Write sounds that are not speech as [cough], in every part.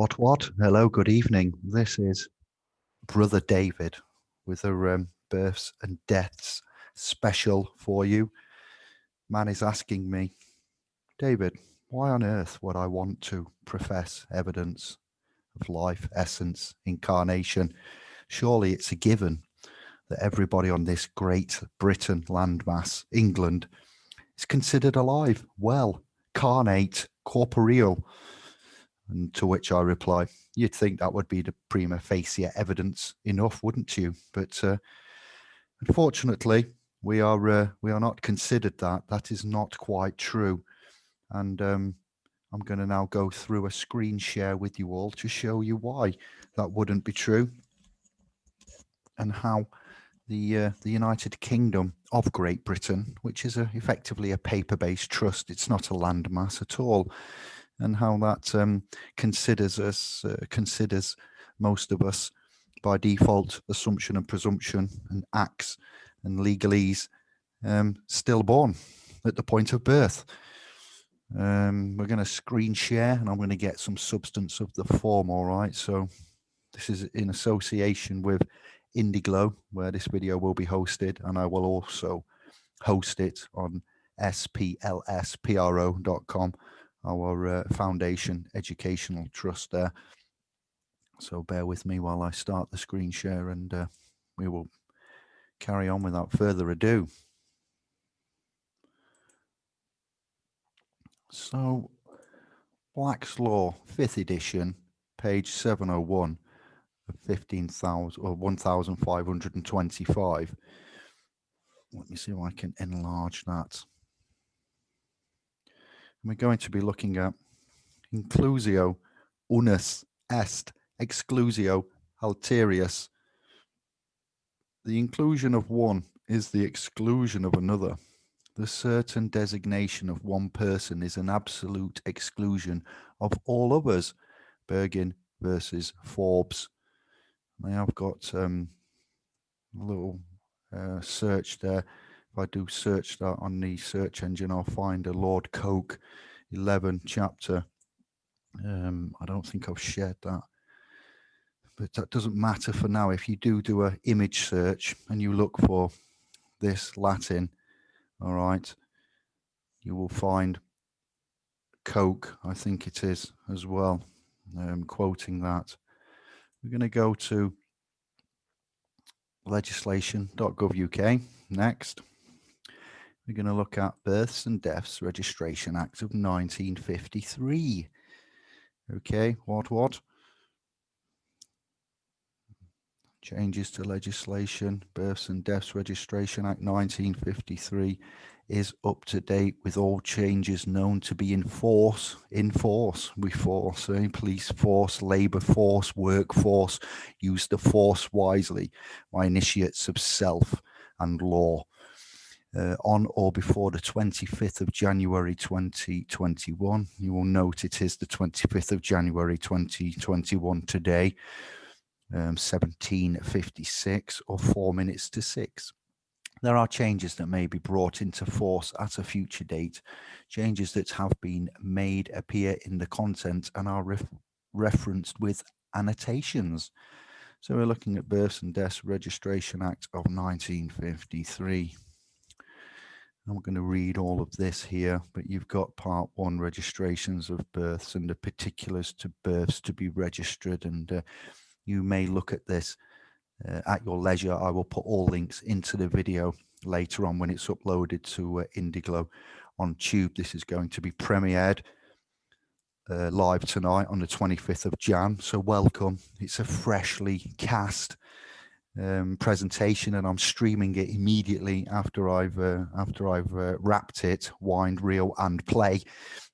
What, what? Hello, good evening. This is Brother David with a um, births and deaths special for you. Man is asking me, David, why on earth would I want to profess evidence of life, essence, incarnation? Surely it's a given that everybody on this great Britain landmass, England, is considered alive, well, carnate, corporeal, and to which I reply, you'd think that would be the prima facie evidence enough, wouldn't you? But uh, unfortunately, we are uh, we are not considered that. That is not quite true. And um, I'm going to now go through a screen share with you all to show you why that wouldn't be true and how the uh, the United Kingdom of Great Britain, which is a, effectively a paper-based trust, it's not a landmass at all, and how that um, considers us, uh, considers most of us by default assumption and presumption and acts and legalese um, stillborn at the point of birth. Um, we're going to screen share and I'm going to get some substance of the form. All right. So this is in association with Indiglow where this video will be hosted. And I will also host it on splspro.com our uh, foundation educational trust there. So bear with me while I start the screen share and uh, we will carry on without further ado. So Black's Law, fifth edition, page 701 of 15,000 or 1,525. Let me see if I can enlarge that we're going to be looking at inclusio unus est exclusio alterius. The inclusion of one is the exclusion of another. The certain designation of one person is an absolute exclusion of all others. Burgin versus Forbes. Now I have got um, a little uh, search there if I do search that on the search engine, I'll find a Lord Coke 11 chapter. Um, I don't think I've shared that. But that doesn't matter for now. If you do do a image search and you look for this Latin, all right, you will find Coke, I think it is as well, um, quoting that. We're going to go to legislation.gov.uk next we're going to look at Births and Deaths Registration Act of 1953. Okay, what, what? Changes to legislation, Births and Deaths Registration Act 1953 is up to date with all changes known to be in force, in force, we force, eh? police force, labour force, workforce, use the force wisely, my initiates of self and law uh, on or before the 25th of January 2021. You will note it is the 25th of January 2021 today, um, 1756 or four minutes to six. There are changes that may be brought into force at a future date, changes that have been made appear in the content and are ref referenced with annotations. So we're looking at Births and Deaths Registration Act of 1953. I'm going to read all of this here, but you've got part one registrations of births and the particulars to births to be registered. And uh, you may look at this uh, at your leisure. I will put all links into the video later on when it's uploaded to uh, Indiglo on Tube. This is going to be premiered uh, live tonight on the 25th of Jan. So welcome. It's a freshly cast um, presentation and I'm streaming it immediately after I've uh, after I've uh, wrapped it, wind, reel and play.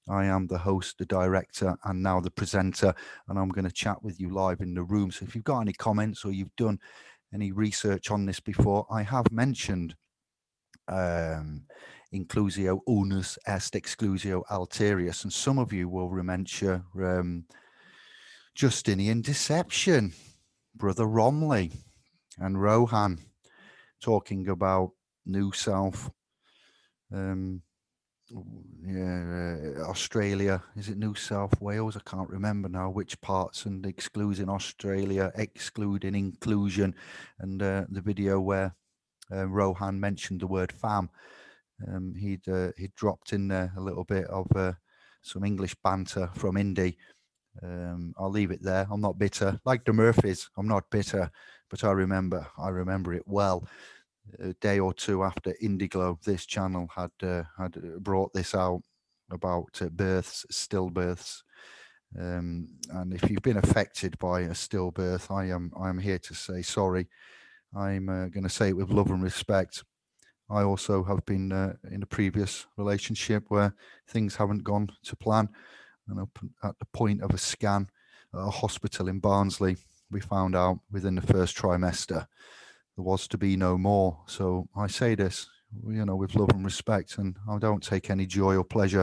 I am the host, the director and now the presenter and I'm going to chat with you live in the room. So if you've got any comments or you've done any research on this before, I have mentioned um, inclusio unus est exclusio alterius and some of you will remember um, Justinian deception, Brother Romilly and Rohan talking about New South, um, yeah, uh, Australia. Is it New South Wales? I can't remember now which parts and excluding Australia, excluding inclusion, and uh, the video where uh, Rohan mentioned the word fam. Um, he'd uh, he'd dropped in there a little bit of uh, some English banter from Indy. Um, I'll leave it there. I'm not bitter, like the Murphys. I'm not bitter, but I remember I remember it well a day or two after Indiglo, this channel had uh, had uh, brought this out about uh, births, stillbirths. Um, and if you've been affected by a stillbirth, I am I am here to say sorry. I'm uh, going to say it with love and respect. I also have been uh, in a previous relationship where things haven't gone to plan. And at the point of a scan at a hospital in Barnsley, we found out within the first trimester there was to be no more. So I say this, you know, with love and respect, and I don't take any joy or pleasure.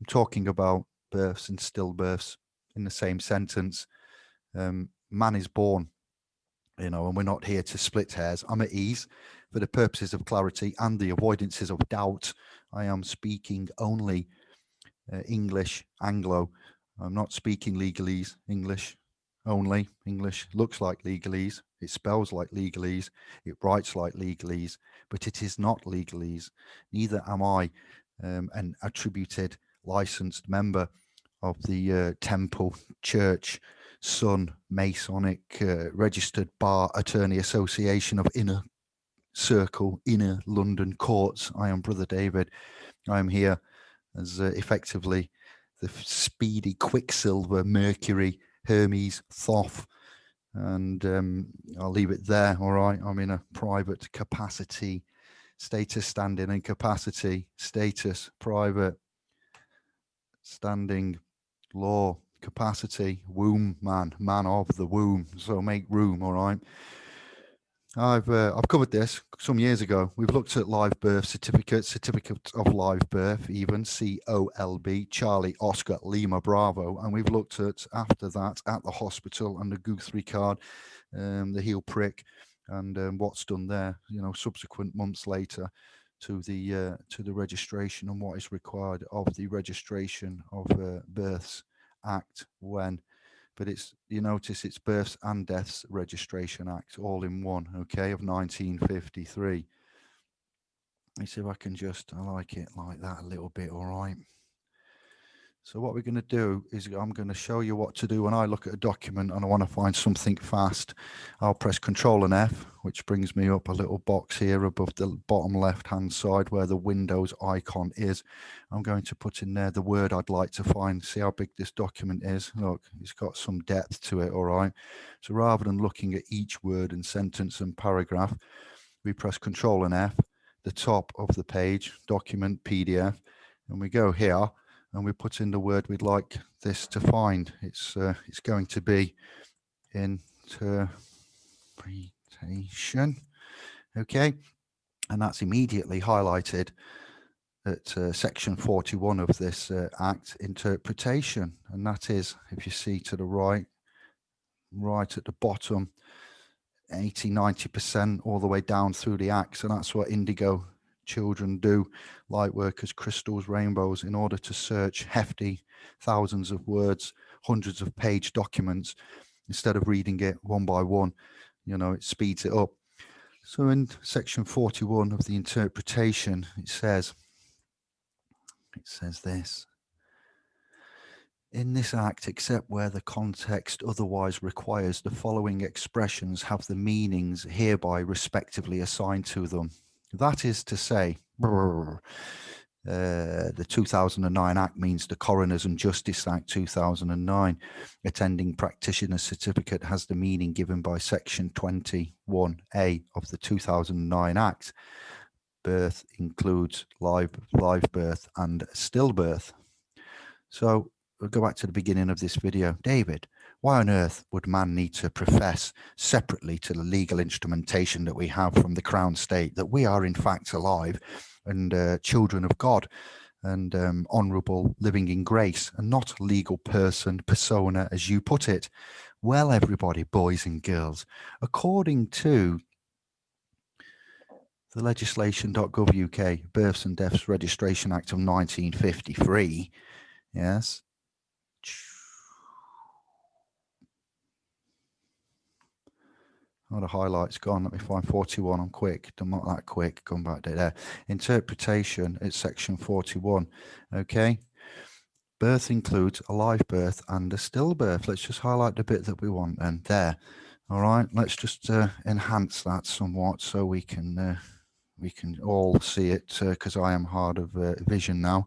I'm talking about births and stillbirths in the same sentence. Um, man is born, you know, and we're not here to split hairs. I'm at ease for the purposes of clarity and the avoidances of doubt. I am speaking only uh, English, Anglo. I'm not speaking legalese, English only. English looks like legalese. It spells like legalese, it writes like legalese, but it is not legalese. Neither am I um, an attributed licensed member of the uh, Temple Church Sun Masonic uh, Registered Bar Attorney Association of Inner Circle, Inner London Courts. I am Brother David. I am here as uh, effectively the speedy Quicksilver, Mercury, Hermes, Thoth, and um, I'll leave it there. All right. I'm in a private capacity, status standing and capacity, status, private, standing, law, capacity, womb man, man of the womb. So make room. All right. I've uh, I've covered this some years ago. We've looked at live birth certificates, certificate of live birth, even COLB, Charlie Oscar Lima Bravo, and we've looked at after that at the hospital and the Guthrie card, um, the heel prick, and um, what's done there. You know, subsequent months later to the uh, to the registration and what is required of the registration of uh, births act when but it's you notice it's births and deaths registration act all in one okay of 1953 let me see if i can just i like it like that a little bit all right so what we're going to do is I'm going to show you what to do when I look at a document and I want to find something fast. I'll press Control and F, which brings me up a little box here above the bottom left hand side where the Windows icon is. I'm going to put in there the word I'd like to find. See how big this document is. Look, it's got some depth to it. All right. So rather than looking at each word and sentence and paragraph, we press Control and F, the top of the page, document PDF, and we go here and we put in the word we'd like this to find. It's uh, it's going to be interpretation, okay, and that's immediately highlighted at uh, section 41 of this uh, act interpretation. And that is if you see to the right right at the bottom 80 90 percent all the way down through the act. And that's what indigo children do, light workers, crystals, rainbows, in order to search hefty thousands of words, hundreds of page documents, instead of reading it one by one, you know, it speeds it up. So in section 41 of the interpretation, it says, it says this, in this act, except where the context otherwise requires, the following expressions have the meanings hereby respectively assigned to them. That is to say, uh, the 2009 Act means the Coroners and Justice Act 2009. Attending practitioner certificate has the meaning given by Section 21A of the 2009 Act. Birth includes live, live birth and stillbirth. So we'll go back to the beginning of this video. David, why on earth would man need to profess separately to the legal instrumentation that we have from the crown state that we are in fact alive and uh, children of God and um, honorable living in grace and not legal person persona as you put it well everybody boys and girls according to the legislation.gov UK, Births and Deaths Registration Act of 1953. Yes. Oh, the highlight's gone. Let me find 41. I'm quick. I'm not that quick. Come back there. Interpretation, it's section 41. Okay. Birth includes a live birth and a stillbirth. Let's just highlight the bit that we want and there. All right. Let's just uh, enhance that somewhat so we can uh, we can all see it because uh, I am hard of uh, vision now.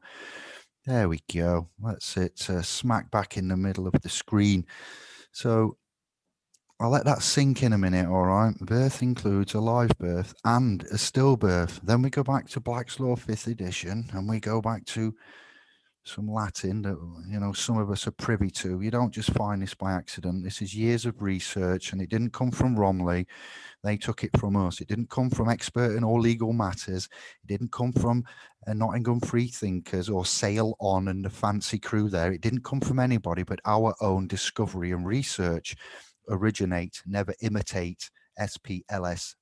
There we go. That's it. Uh, smack back in the middle of the screen. So I'll let that sink in a minute, all right? Birth includes a live birth and a stillbirth. Then we go back to Black's Law 5th edition and we go back to some Latin that, you know, some of us are privy to. You don't just find this by accident. This is years of research and it didn't come from Romley. They took it from us. It didn't come from expert in all legal matters. It didn't come from uh, Nottingham Free Thinkers or Sail On and the fancy crew there. It didn't come from anybody but our own discovery and research originate, never imitate, splspro.com,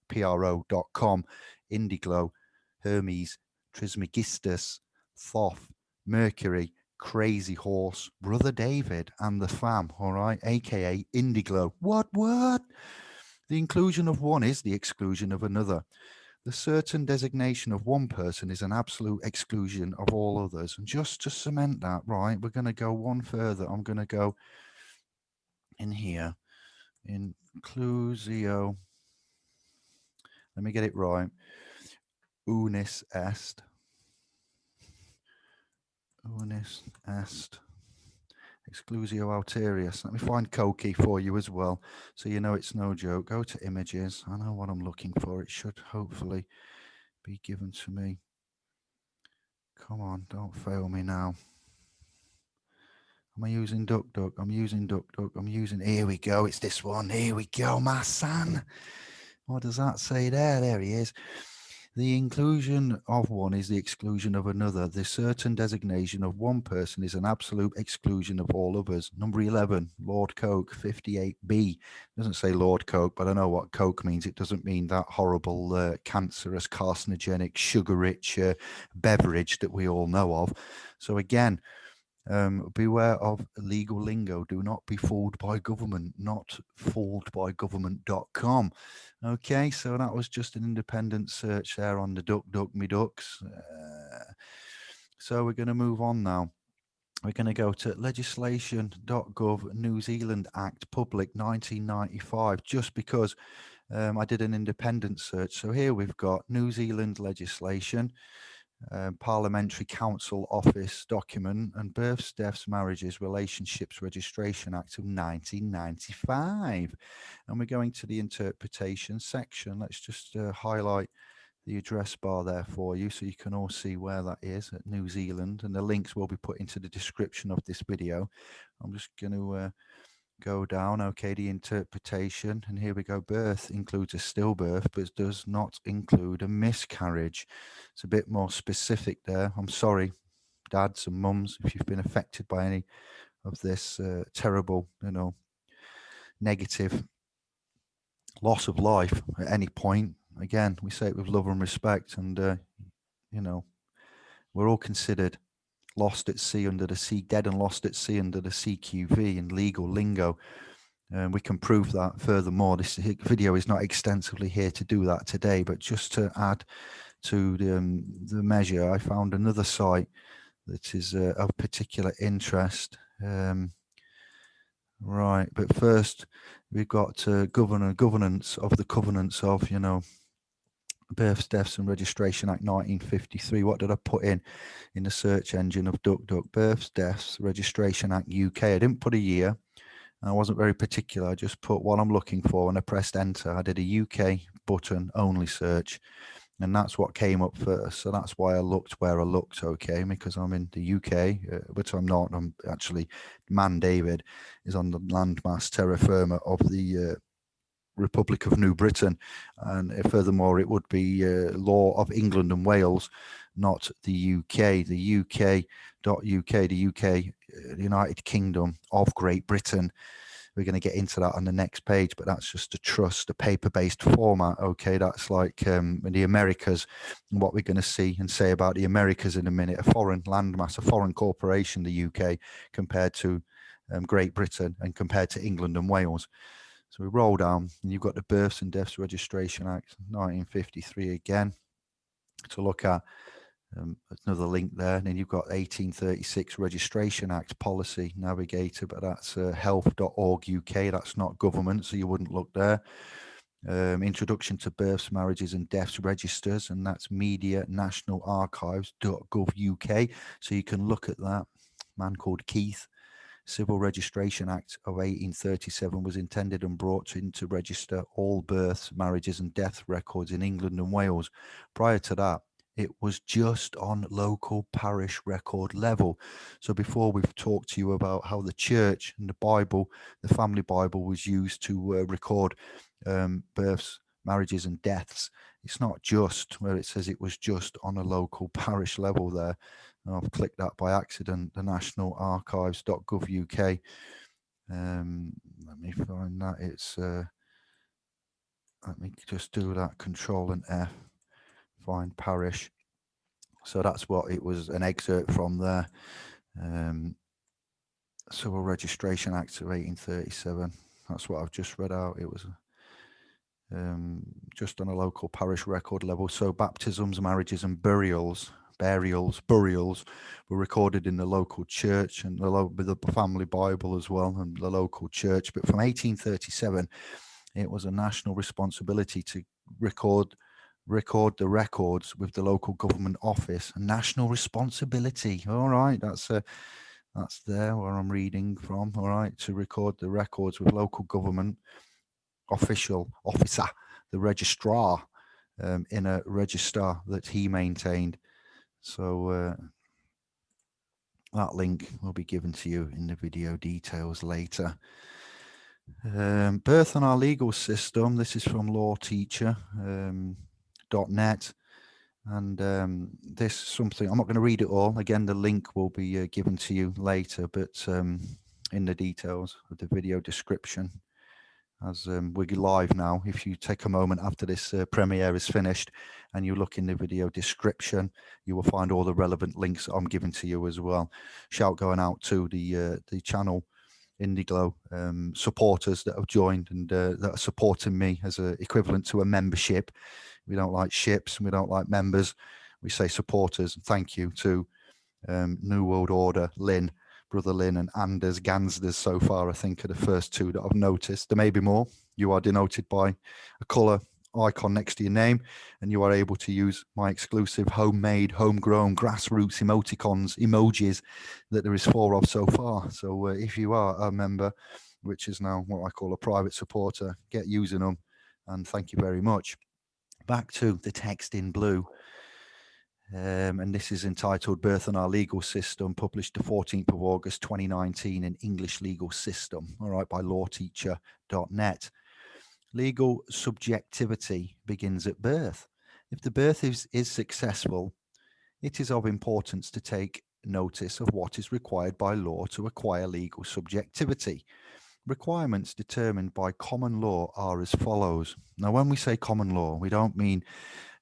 Indiglo, Hermes, Trismegistus, Thoth, Mercury, Crazy Horse, Brother David, and the fam, all right, aka Indiglo. What, what? The inclusion of one is the exclusion of another. The certain designation of one person is an absolute exclusion of all others. And just to cement that, right, we're going to go one further. I'm going to go in here inclusio, let me get it right, unis est, unis est, exclusio alterius. Let me find Koki for you as well, so you know it's no joke. Go to images. I know what I'm looking for. It should hopefully be given to me. Come on, don't fail me now. Am I using DuckDuck? I'm using DuckDuck. I'm using, here we go. It's this one. Here we go, my son. What does that say there? There he is. The inclusion of one is the exclusion of another. The certain designation of one person is an absolute exclusion of all others. Number 11, Lord Coke, 58B. Doesn't say Lord Coke, but I know what Coke means. It doesn't mean that horrible, uh, cancerous, carcinogenic, sugar-rich uh, beverage that we all know of. So again, um, beware of legal lingo. Do not be fooled by government, not fooled by government.com. Okay, so that was just an independent search there on the Duck Duck Me Ducks. Uh, so we're going to move on now. We're going to go to legislation.gov New Zealand Act Public 1995, just because um, I did an independent search. So here we've got New Zealand legislation. Um, Parliamentary Counsel Office document and Births, Deaths, Marriages, Relationships Registration Act of 1995. And we're going to the interpretation section. Let's just uh, highlight the address bar there for you so you can all see where that is at New Zealand and the links will be put into the description of this video. I'm just going to uh, go down. Okay, the interpretation, and here we go. Birth includes a stillbirth, but does not include a miscarriage. It's a bit more specific there. I'm sorry, dads and mums, if you've been affected by any of this uh, terrible, you know, negative loss of life at any point. Again, we say it with love and respect, and uh, you know, we're all considered lost at sea under the sea, dead and lost at sea under the CQV in legal lingo. And we can prove that furthermore. This video is not extensively here to do that today, but just to add to the, um, the measure, I found another site that is uh, of particular interest. Um, right, but first we've got uh, governor governance of the covenants of, you know, Births, Deaths and Registration Act 1953. What did I put in in the search engine of DuckDuck? Births, Deaths, Registration Act UK. I didn't put a year. I wasn't very particular. I just put what I'm looking for and I pressed enter. I did a UK button only search and that's what came up first. So that's why I looked where I looked, okay, because I'm in the UK, uh, but I'm not. I'm actually, Man David is on the landmass terra firma of the uh, Republic of New Britain. And uh, furthermore, it would be uh, law of England and Wales, not the UK. The UK, UK, the UK, the United Kingdom of Great Britain. we're going to get into that on the next page, but that's just a trust, a paper-based format. Okay, that's like um, the Americas, and what we're going to see and say about the Americas in a minute. A foreign landmass, a foreign corporation, the UK, compared to um, Great Britain and compared to England and Wales. So we roll down, and you've got the Births and Deaths Registration Act, 1953 again, to look at um, another link there. And then you've got 1836 Registration Act Policy Navigator, but that's uh, health.org UK. That's not government, so you wouldn't look there. Um, introduction to births, marriages and deaths registers, and that's media. So you can look at that. Man called Keith. Civil Registration Act of 1837 was intended and brought in to register all births, marriages and death records in England and Wales. Prior to that, it was just on local parish record level. So before we've talked to you about how the church and the Bible, the family Bible was used to uh, record um, births, marriages and deaths. It's not just where it says it was just on a local parish level there. I've clicked that by accident, the National Archives.gov UK. Um, let me find that. It's, uh, let me just do that, Control and F find parish. So that's what it was an excerpt from there. Um, Civil Registration Act of 1837. That's what I've just read out. It was um, just on a local parish record level. So baptisms, marriages and burials, burials, burials were recorded in the local church and the, the family Bible as well and the local church. But from 1837, it was a national responsibility to record record the records with the local government office. A national responsibility. All right that's a that's there where i'm reading from. All right to record the records with local government official officer the registrar um, in a register that he maintained so uh, that link will be given to you in the video details later. Um, birth in our legal system this is from law teacher um, net. And um, this something i'm not going to read it all. Again the link will be uh, given to you later but um, in the details of the video description. As um, we're live now. If you take a moment after this uh, premiere is finished and you look in the video description you will find all the relevant links i'm giving to you as well shout going out to the uh, the channel Indiglo um, supporters that have joined and uh, that are supporting me as a equivalent to a membership we don't like ships and we don't like members. We say supporters. Thank you to um, New World Order, Lynn, Brother Lynn and Anders Gansders so far, I think are the first two that I've noticed. There may be more. You are denoted by a colour icon next to your name and you are able to use my exclusive homemade homegrown grassroots emoticons emojis that there is four of so far so uh, if you are a member which is now what i call a private supporter get using them and thank you very much back to the text in blue. Um, and this is entitled Birth and Our Legal System, published the 14th of August 2019 in English Legal System, all right, by lawteacher.net. Legal subjectivity begins at birth. If the birth is, is successful, it is of importance to take notice of what is required by law to acquire legal subjectivity. Requirements determined by common law are as follows. Now, when we say common law, we don't mean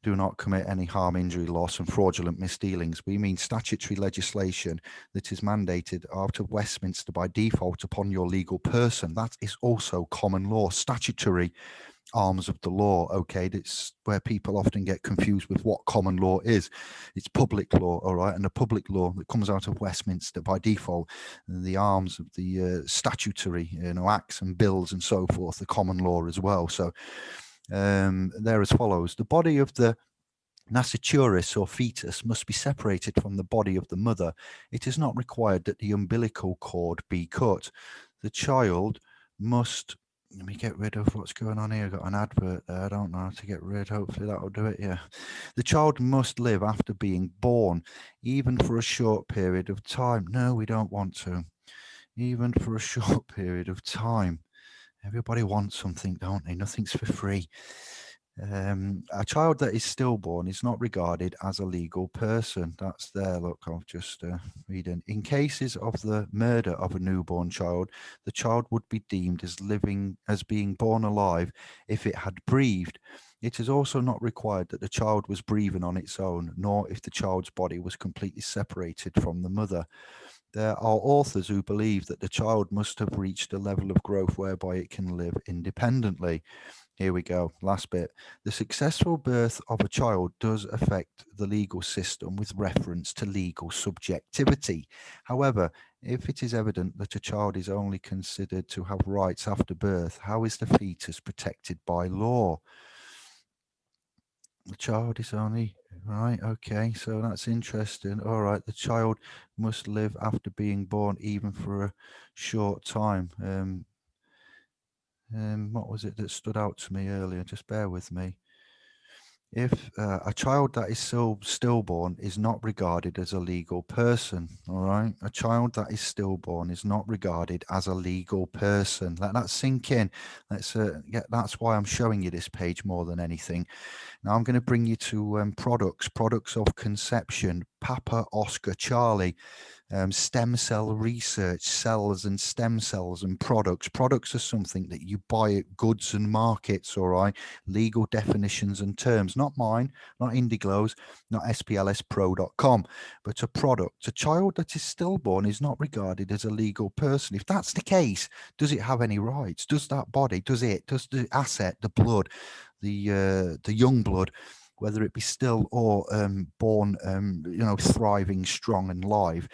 do not commit any harm, injury, loss, and fraudulent misdealings. We mean statutory legislation that is mandated out of Westminster by default upon your legal person. That is also common law, statutory arms of the law okay that's where people often get confused with what common law is it's public law all right and the public law that comes out of westminster by default the arms of the uh, statutory you know acts and bills and so forth the common law as well so um they're as follows the body of the nasciturus or fetus must be separated from the body of the mother it is not required that the umbilical cord be cut the child must let me get rid of what's going on here. I've got an advert there. I don't know how to get rid. Hopefully that'll do it. Yeah. The child must live after being born, even for a short period of time. No, we don't want to. Even for a [laughs] short period of time. Everybody wants something, don't they? Nothing's for free. Um, a child that is stillborn is not regarded as a legal person. That's there. Look, I'll just uh, read in. In cases of the murder of a newborn child, the child would be deemed as living, as being born alive if it had breathed. It is also not required that the child was breathing on its own, nor if the child's body was completely separated from the mother. There are authors who believe that the child must have reached a level of growth whereby it can live independently. Here we go. Last bit. The successful birth of a child does affect the legal system with reference to legal subjectivity. However, if it is evident that a child is only considered to have rights after birth, how is the fetus protected by law? The child is only right. Okay, so that's interesting. All right, the child must live after being born, even for a short time. Um, um, what was it that stood out to me earlier? Just bear with me. If uh, a child that is still stillborn is not regarded as a legal person, all right, a child that is stillborn is not regarded as a legal person. Let that sink in. Let's uh, get. That's why I'm showing you this page more than anything. Now I'm going to bring you to um, products, products of conception, Papa Oscar Charlie um, stem cell research, cells and stem cells and products. Products are something that you buy at goods and markets, all right? Legal definitions and terms, not mine, not Indiglow's, not SPLSpro.com, but a product. A child that is stillborn is not regarded as a legal person. If that's the case, does it have any rights? Does that body, does it, does the asset, the blood, the uh, the young blood whether it be still or um, born, um, you know, thriving, strong and live,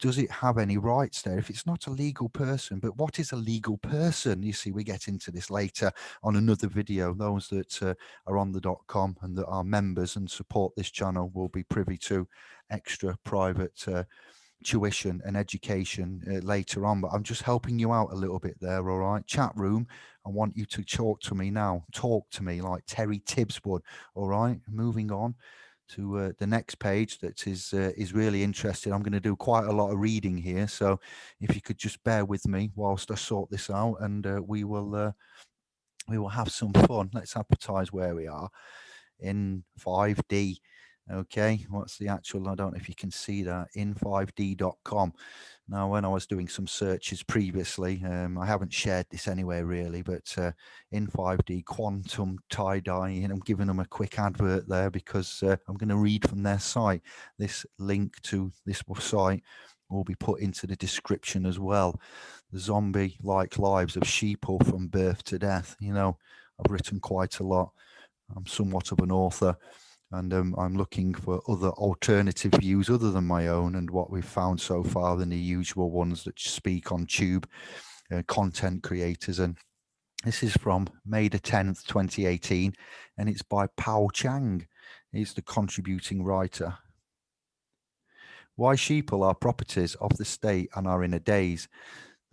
does it have any rights there? If it's not a legal person but what is a legal person? You see we get into this later on another video. Those that uh, are on the dot com and that are members and support this channel will be privy to extra private uh, tuition and education uh, later on but i'm just helping you out a little bit there all right? Chat room i want you to talk to me now. Talk to me like terry tibbs would all right? Moving on to uh, the next page that is uh, is really interesting. I'm going to do quite a lot of reading here so if you could just bear with me whilst i sort this out and uh, we will uh, we will have some fun. Let's advertise where we are. In 5d okay what's the actual i don't know if you can see that in 5d.com now when i was doing some searches previously um, i haven't shared this anywhere really but uh, in 5d quantum tie-dye and i'm giving them a quick advert there because uh, i'm going to read from their site. This link to this site will be put into the description as well. The zombie like lives of sheeple from birth to death you know i've written quite a lot. I'm somewhat of an author and um, I'm looking for other alternative views other than my own and what we've found so far than the usual ones that speak on tube uh, content creators. And this is from May the 10th 2018 and it's by Pao Chang. He's the contributing writer. Why sheeple are properties of the state and are in a daze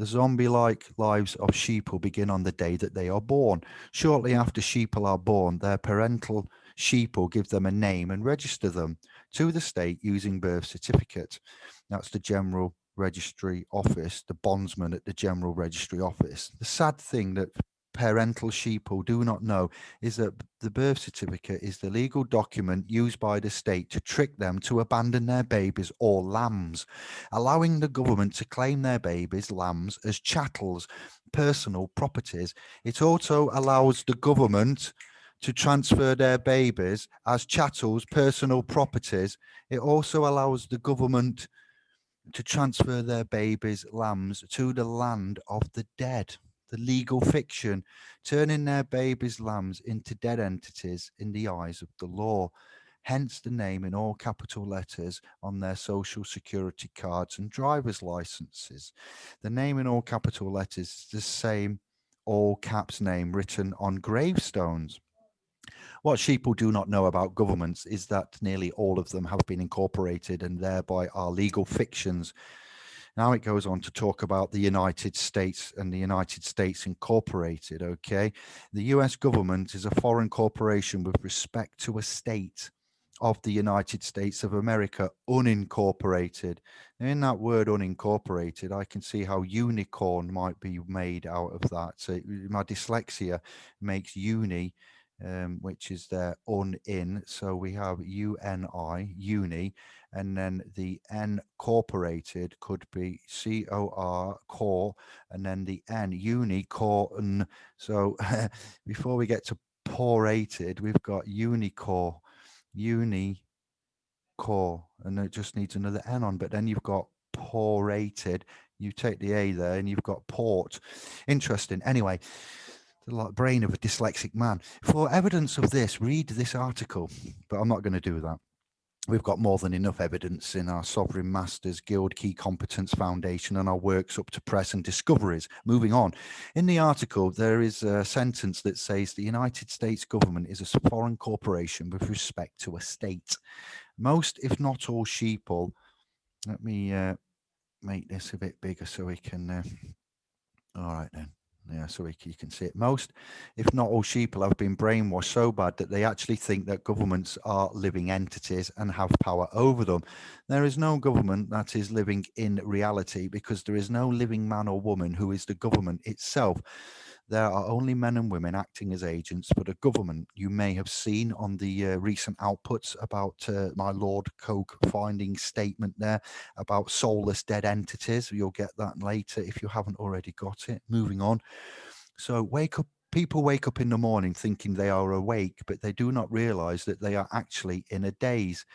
the zombie-like lives of sheeple begin on the day that they are born. Shortly after sheeple are born, their parental sheep or give them a name and register them to the state using birth certificate. That's the General Registry Office, the bondsman at the General Registry Office. The sad thing that parental sheeple do not know is that the birth certificate is the legal document used by the state to trick them to abandon their babies or lambs, allowing the government to claim their babies, lambs, as chattels, personal properties. It also allows the government to transfer their babies as chattels, personal properties. It also allows the government to transfer their babies, lambs, to the land of the dead, the legal fiction, turning their babies, lambs into dead entities in the eyes of the law. Hence the name in all capital letters on their social security cards and driver's licenses. The name in all capital letters is the same all caps name written on gravestones. What sheeple do not know about governments is that nearly all of them have been incorporated and thereby are legal fictions. Now it goes on to talk about the United States and the United States Incorporated, okay? The US government is a foreign corporation with respect to a state of the United States of America, unincorporated. in that word unincorporated, I can see how unicorn might be made out of that. So my dyslexia makes uni um, which is there un in. So we have UNI, uni, and then the N corporated could be C O R core, and then the N uni core. So [laughs] before we get to porated, we've got unicore, uni core, and it just needs another N on. But then you've got porated. You take the A there, and you've got port. Interesting. Anyway brain of a dyslexic man. For evidence of this, read this article, but I'm not going to do that. We've got more than enough evidence in our Sovereign Masters Guild Key Competence Foundation and our works up to press and discoveries. Moving on. In the article, there is a sentence that says the United States government is a foreign corporation with respect to a state. Most, if not all, sheeple. Let me uh, make this a bit bigger so we can. Uh, all right, then yeah, so you can see it. Most, if not all sheeple have been brainwashed so bad that they actually think that governments are living entities and have power over them. There is no government that is living in reality because there is no living man or woman who is the government itself. There are only men and women acting as agents for the government. You may have seen on the uh, recent outputs about uh, my Lord Coke finding statement there about soulless dead entities. You'll get that later if you haven't already got it. Moving on. So wake up people wake up in the morning thinking they are awake, but they do not realize that they are actually in a daze,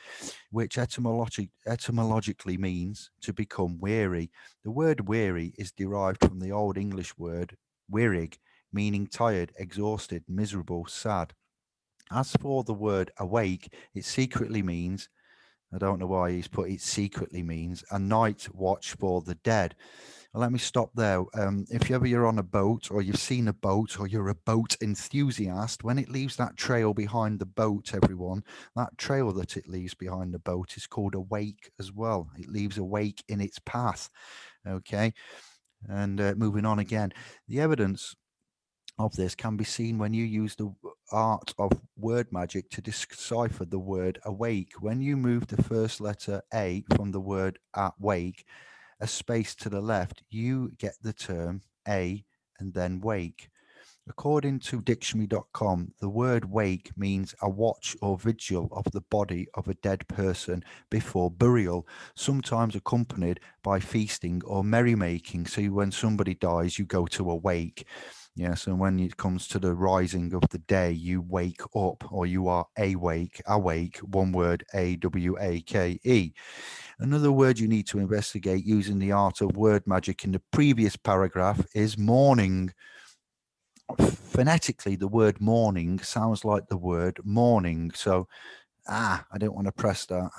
which etymologi etymologically means to become weary. The word weary is derived from the Old English word wearig, meaning tired, exhausted, miserable, sad. As for the word awake, it secretly means, I don't know why he's put it secretly means, a night watch for the dead. let me stop there. Um, if you ever you're on a boat or you've seen a boat or you're a boat enthusiast, when it leaves that trail behind the boat, everyone, that trail that it leaves behind the boat is called a wake as well. It leaves a wake in its path. Okay. And uh, moving on again, the evidence of this can be seen when you use the art of word magic to decipher the word awake. When you move the first letter A from the word awake, a space to the left, you get the term A and then wake. According to dictionary.com, the word wake means a watch or vigil of the body of a dead person before burial, sometimes accompanied by feasting or merrymaking. So when somebody dies, you go to a wake. Yes, and when it comes to the rising of the day, you wake up or you are awake, awake, one word, A W A K E. Another word you need to investigate using the art of word magic in the previous paragraph is morning. Phonetically, the word morning sounds like the word morning. So, ah, I don't want to press that.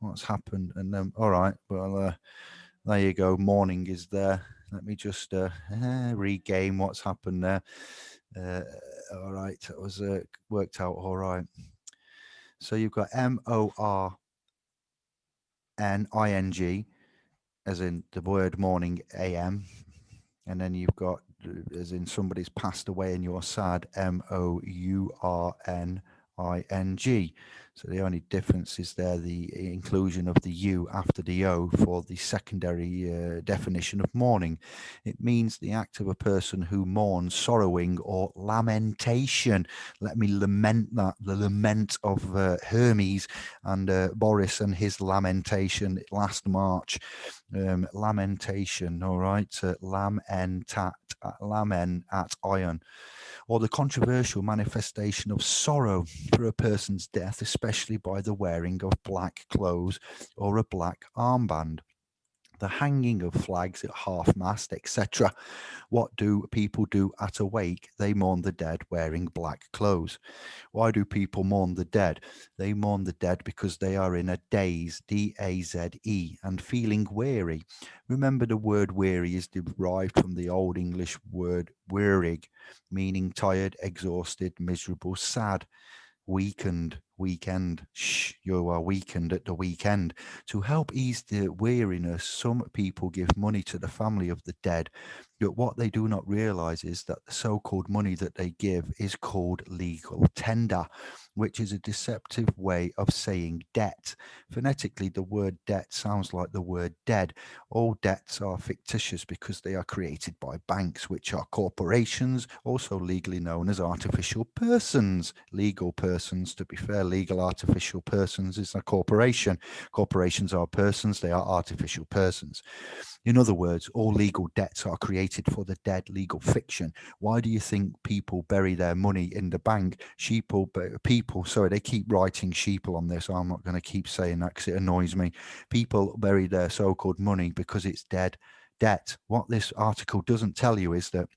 What's happened? And then, all right, well, uh, there you go. Morning is there. Let me just uh, uh, [laughs] regain what's happened there. Uh, all right, it was uh, worked out all right. So you've got M O R N I N G, as in the word morning AM, and then you've got as in somebody's passed away and you're sad M O U R N I N G. So the only difference is there the inclusion of the U after the O for the secondary uh, definition of mourning. It means the act of a person who mourns, sorrowing or lamentation. Let me lament that, the lament of uh, Hermes and uh, Boris and his lamentation last March. Um, lamentation, all right, uh, lamentat, lamen at iron or the controversial manifestation of sorrow for a person's death, especially by the wearing of black clothes or a black armband the hanging of flags at half mast, etc. What do people do at a wake? They mourn the dead wearing black clothes. Why do people mourn the dead? They mourn the dead because they are in a daze, D A Z E, and feeling weary. Remember, the word weary is derived from the Old English word wearig, meaning tired, exhausted, miserable, sad weakened, weekend. Shh, you are weakened at the weekend. To help ease the weariness, some people give money to the family of the dead. But what they do not realize is that the so called money that they give is called legal tender, which is a deceptive way of saying debt. Phonetically, the word debt sounds like the word dead. All debts are fictitious because they are created by banks, which are corporations, also legally known as artificial persons. Legal persons, to be fair, legal artificial persons is a corporation. Corporations are persons, they are artificial persons. In other words, all legal debts are created for the dead legal fiction. Why do you think people bury their money in the bank? Sheeple, people, sorry, they keep writing sheeple on this. I'm not going to keep saying that because it annoys me. People bury their so-called money because it's dead debt. What this article doesn't tell you is that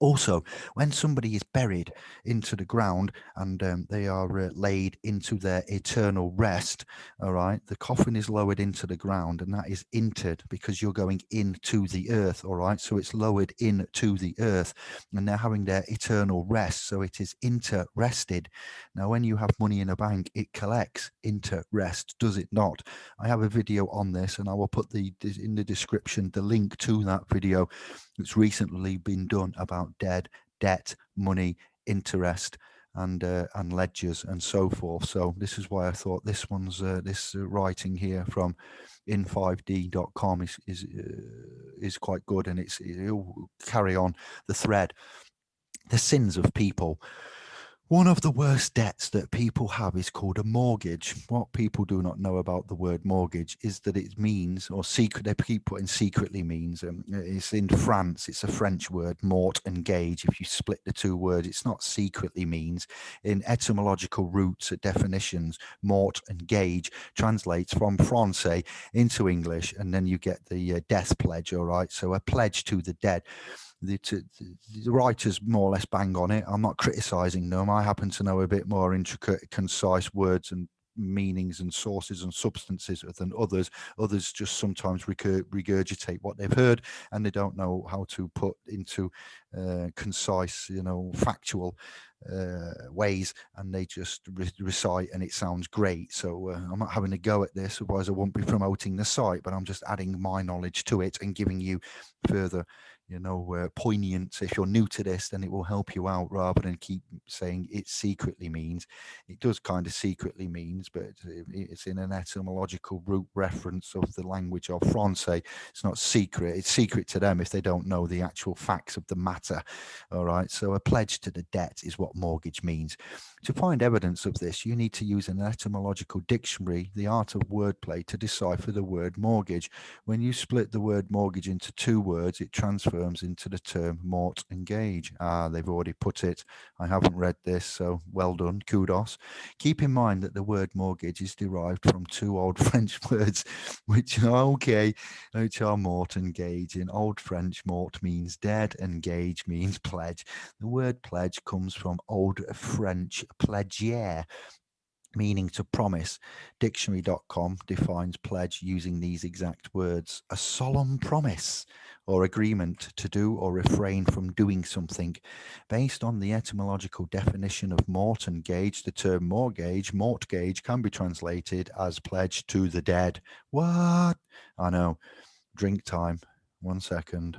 also, when somebody is buried into the ground and um, they are uh, laid into their eternal rest, all right, the coffin is lowered into the ground and that is interred because you're going into the earth, all right. So it's lowered into the earth and they're having their eternal rest. So it is interested. Now, when you have money in a bank, it collects interest, does it not? I have a video on this and I will put the in the description the link to that video that's recently been done about dead debt, money, interest, and uh, and ledgers and so forth. So this is why I thought this one's uh, this uh, writing here from in5d.com is is uh, is quite good, and it's it'll carry on the thread. The sins of people one of the worst debts that people have is called a mortgage. What people do not know about the word mortgage is that it means, or secret, they keep putting secretly means. Um, it's in France, it's a French word, mort and gage. If you split the two words, it's not secretly means. In etymological roots, definitions, mort and gage translates from Francais into English, and then you get the uh, death pledge, all right? So a pledge to the dead the, the, writers more or less bang on it. I'm not criticizing them. I happen to know a bit more intricate, concise words and meanings and sources and substances than others. Others just sometimes regurgitate what they've heard and they don't know how to put into uh, concise, you know, factual uh, ways and they just re recite and it sounds great. So uh, I'm not having a go at this, otherwise I won't be promoting the site, but I'm just adding my knowledge to it and giving you further you know, uh, poignant. If you're new to this, then it will help you out rather than keep saying it secretly means. It does kind of secretly means, but it's in an etymological root reference of the language of Francais. It's not secret. It's secret to them if they don't know the actual facts of the matter. All right. So a pledge to the debt is what mortgage means. To find evidence of this, you need to use an etymological dictionary, the art of wordplay, to decipher the word mortgage. When you split the word mortgage into two words, it into the term mort and gage. Ah, they've already put it. I haven't read this, so well done, kudos. Keep in mind that the word mortgage is derived from two old [laughs] French words, which are okay, which are mort and gage. In Old French, mort means dead and gage means pledge. The word pledge comes from Old French pledgier, meaning to promise. Dictionary.com defines pledge using these exact words a solemn promise or agreement to do or refrain from doing something. Based on the etymological definition of mort and gage, the term mortgage, mortgage can be translated as pledge to the dead. What? I know. Drink time. One second.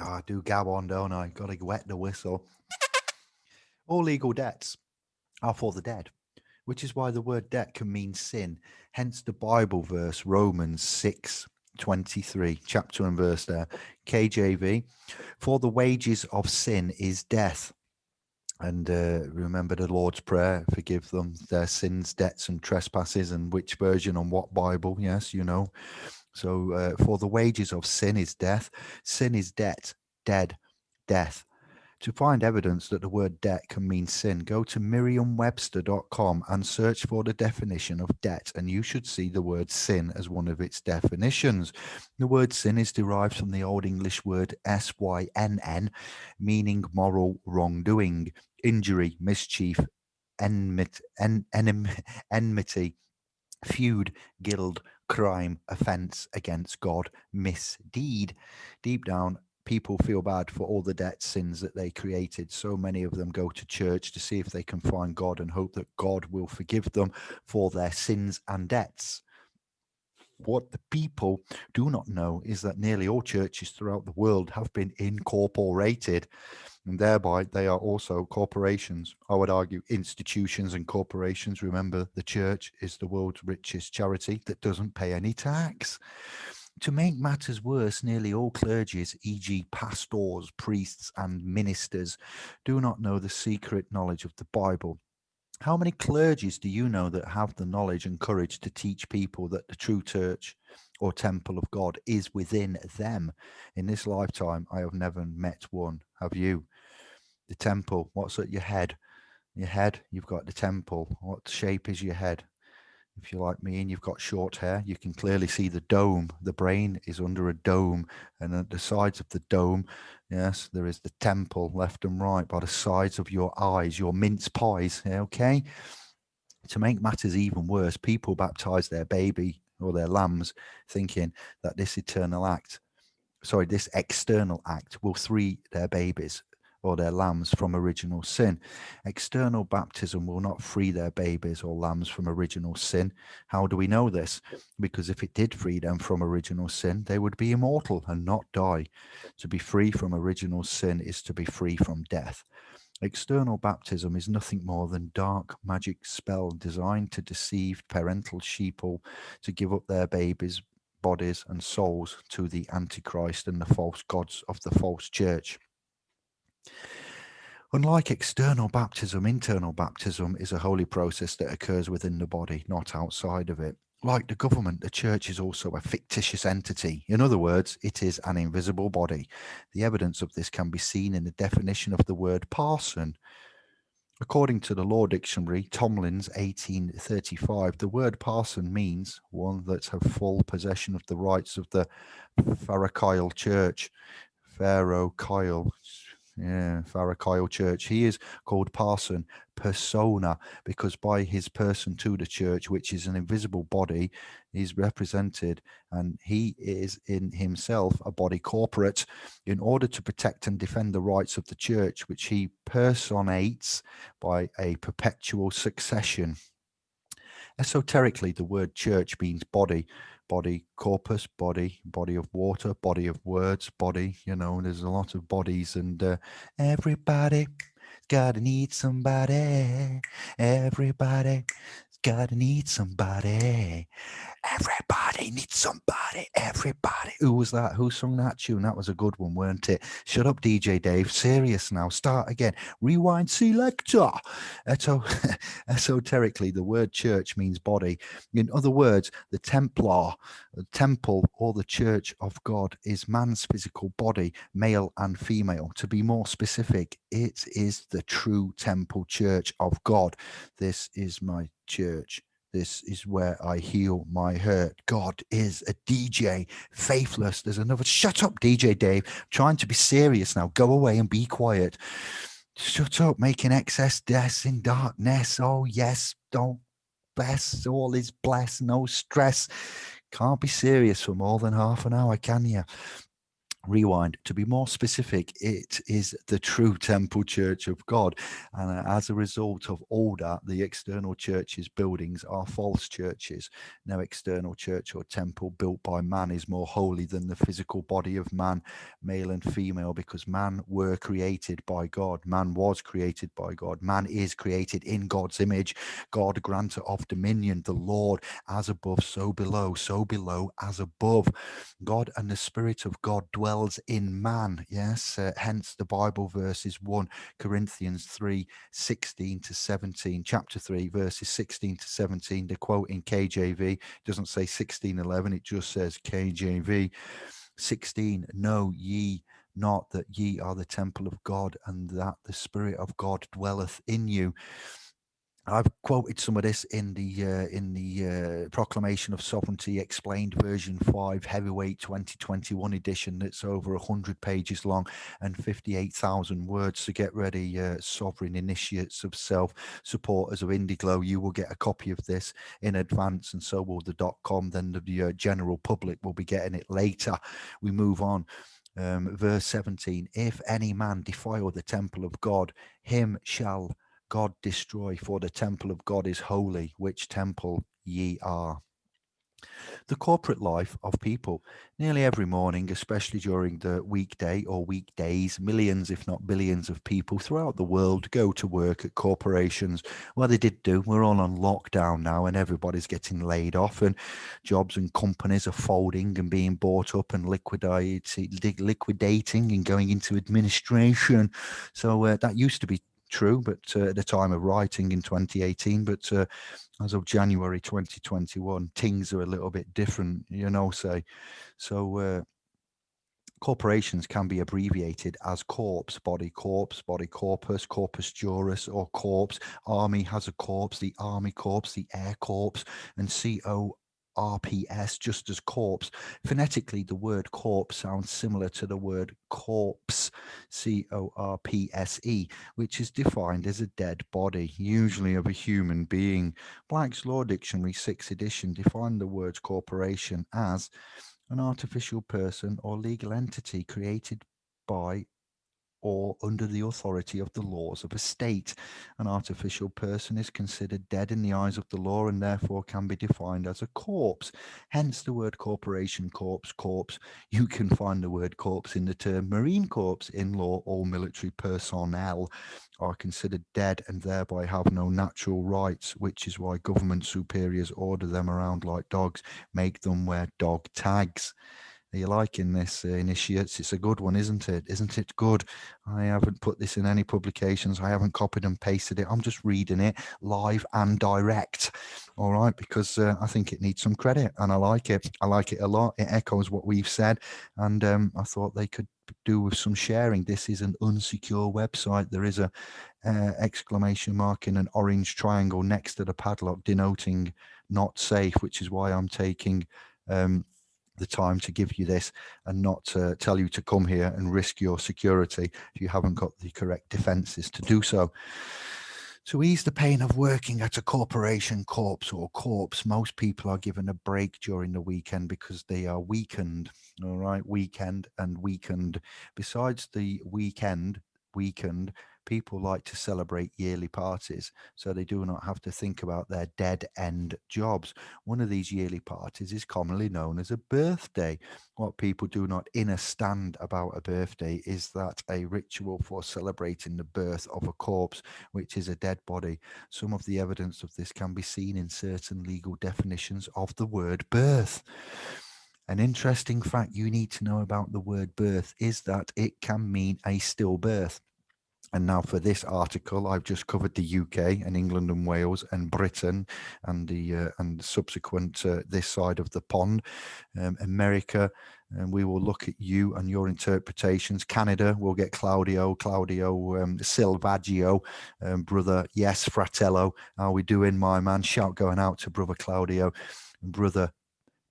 Oh, I do gab on, don't I? Got to wet the whistle. All legal debts are for the dead, which is why the word debt can mean sin. Hence the Bible verse, Romans 6 23, chapter and verse there, KJV. For the wages of sin is death. And uh, remember the Lord's Prayer, forgive them their sins, debts, and trespasses. And which version on what Bible? Yes, you know. So, uh, for the wages of sin is death. Sin is debt, dead, death. To find evidence that the word debt can mean sin, go to merriam-webster.com and search for the definition of debt, and you should see the word sin as one of its definitions. The word sin is derived from the Old English word S-Y-N-N, meaning moral wrongdoing, injury, mischief, enmity, en [laughs] enmity feud, guild, crime, offense against God, misdeed. Deep down, people feel bad for all the debt sins that they created. So many of them go to church to see if they can find God and hope that God will forgive them for their sins and debts. What the people do not know is that nearly all churches throughout the world have been incorporated and thereby they are also corporations. I would argue institutions and corporations. Remember, the church is the world's richest charity that doesn't pay any tax. To make matters worse, nearly all clergies, e.g., pastors, priests, and ministers, do not know the secret knowledge of the Bible. How many clergies do you know that have the knowledge and courage to teach people that the true church or temple of God is within them? In this lifetime, I have never met one. Have you? The temple, what's at your head? Your head, you've got the temple. What shape is your head? if you're like me and you've got short hair, you can clearly see the dome. The brain is under a dome, and at the sides of the dome, yes, there is the temple left and right by the sides of your eyes, your mince pies. Okay. To make matters even worse, people baptize their baby or their lambs thinking that this eternal act, sorry, this external act will free their babies or their lambs from original sin. External baptism will not free their babies or lambs from original sin. How do we know this? Because if it did free them from original sin, they would be immortal and not die. To be free from original sin is to be free from death. External baptism is nothing more than dark magic spell designed to deceive parental sheeple to give up their babies, bodies and souls to the Antichrist and the false gods of the false church. Unlike external baptism, internal baptism is a holy process that occurs within the body, not outside of it. Like the government, the church is also a fictitious entity. In other words, it is an invisible body. The evidence of this can be seen in the definition of the word parson. According to the Law Dictionary, Tomlin's 1835, the word parson means one that have full possession of the rights of the Pharochial Church. Pharaoh Kyle, yeah, Farrakyle Church. He is called Parson persona because by his person to the church, which is an invisible body, he's represented and he is in himself a body corporate in order to protect and defend the rights of the church, which he personates by a perpetual succession. Esoterically, the word church means body, body corpus body body of water body of words body you know there's a lot of bodies and uh, everybody gotta need somebody. Everybody gotta need somebody. Everybody needs somebody. Everybody. Who was that? Who sung that tune? That was a good one, weren't it? Shut up, DJ Dave. Serious now. Start again. Rewind selector. Eto [laughs] esoterically, the word church means body. In other words, the Templar, the temple or the church of God is man's physical body, male and female. To be more specific, it is the true temple church of God. This is my church this is where I heal my hurt. God is a DJ, faithless. There's another. Shut up, DJ Dave. I'm trying to be serious now. Go away and be quiet. Shut up, making excess deaths in darkness. Oh, yes, don't bless. All is blessed, no stress. Can't be serious for more than half an hour, can you? Rewind. To be more specific it is the true [laughs] temple church of god. And uh, as a result of all that the external churches buildings are false churches. No external church or temple built by man is more holy than the physical body of man male and female because man were created by god. Man was created by god. Man is created in god's image. God granter of dominion the lord as above so below so below as above. God and the spirit of god dwell dwells in man. Yes, uh, hence the Bible verses 1 Corinthians 3 16 to 17, chapter 3, verses 16 to 17. The quote in KJV doesn't say 16 11, it just says KJV 16. Know ye not that ye are the temple of God and that the Spirit of God dwelleth in you. I've quoted some of this in the uh, in the uh, Proclamation of Sovereignty Explained version 5 heavyweight 2021 edition that's over 100 pages long and 58,000 words. To get ready uh, sovereign initiates of self supporters of Indiglo. You will get a copy of this in advance and so will the dot .com. Then the uh, general public will be getting it later. We move on. Um, verse 17 If any man defile the temple of God, him shall God destroy, for the temple of God is holy, which temple ye are the corporate life of people. Nearly every morning, especially during the weekday or weekdays, millions, if not billions, of people throughout the world go to work at corporations. Well, they did do. We're all on lockdown now, and everybody's getting laid off, and jobs and companies are folding and being bought up and liquidated, liquidating and going into administration. So uh, that used to be true, but uh, at the time of writing in 2018, but uh, as of January 2021, things are a little bit different, you know, say. So uh, corporations can be abbreviated as corpse, body corpse, body corpus, corpus juris, or corpse. Army has a corpse, the army corpse, the air corpse, and CO RPS, just as corpse. Phonetically, the word corpse sounds similar to the word corpse, C O R P S E, which is defined as a dead body, usually of a human being. Black's Law Dictionary, 6th edition, defined the word corporation as an artificial person or legal entity created by or under the authority of the laws of a state. An artificial person is considered dead in the eyes of the law and therefore can be defined as a corpse. Hence the word corporation, corpse, corpse. You can find the word corpse in the term marine corps in law. All military personnel are considered dead and thereby have no natural rights, which is why government superiors order them around like dogs, make them wear dog tags. You liking this, uh, initiates? It's a good one, isn't it? Isn't it good? I haven't put this in any publications. I haven't copied and pasted it. I'm just reading it live and direct. All right, because uh, I think it needs some credit and I like it. I like it a lot. It echoes what we've said. And um, I thought they could do with some sharing. This is an unsecure website. There is a uh, exclamation mark in an orange triangle next to the padlock denoting not safe, which is why I'm taking um, the time to give you this and not to tell you to come here and risk your security if you haven't got the correct defenses to do so. To ease the pain of working at a corporation corpse or corpse, most people are given a break during the weekend because they are weakened. All right, weekend and weakened. Besides the weekend, weakened, people like to celebrate yearly parties so they do not have to think about their dead end jobs. One of these yearly parties is commonly known as a birthday. What people do not understand about a birthday is that a ritual for celebrating the birth of a corpse, which is a dead body. Some of the evidence of this can be seen in certain legal definitions of the word birth. An interesting fact you need to know about the word birth is that it can mean a stillbirth. And now for this article, I've just covered the UK and England and Wales and Britain and the uh, and subsequent uh, this side of the pond, um, America, and we will look at you and your interpretations. Canada, we'll get Claudio, Claudio um, Silvaggio, um, brother, yes, Fratello. How we doing, my man? Shout going out to brother Claudio, brother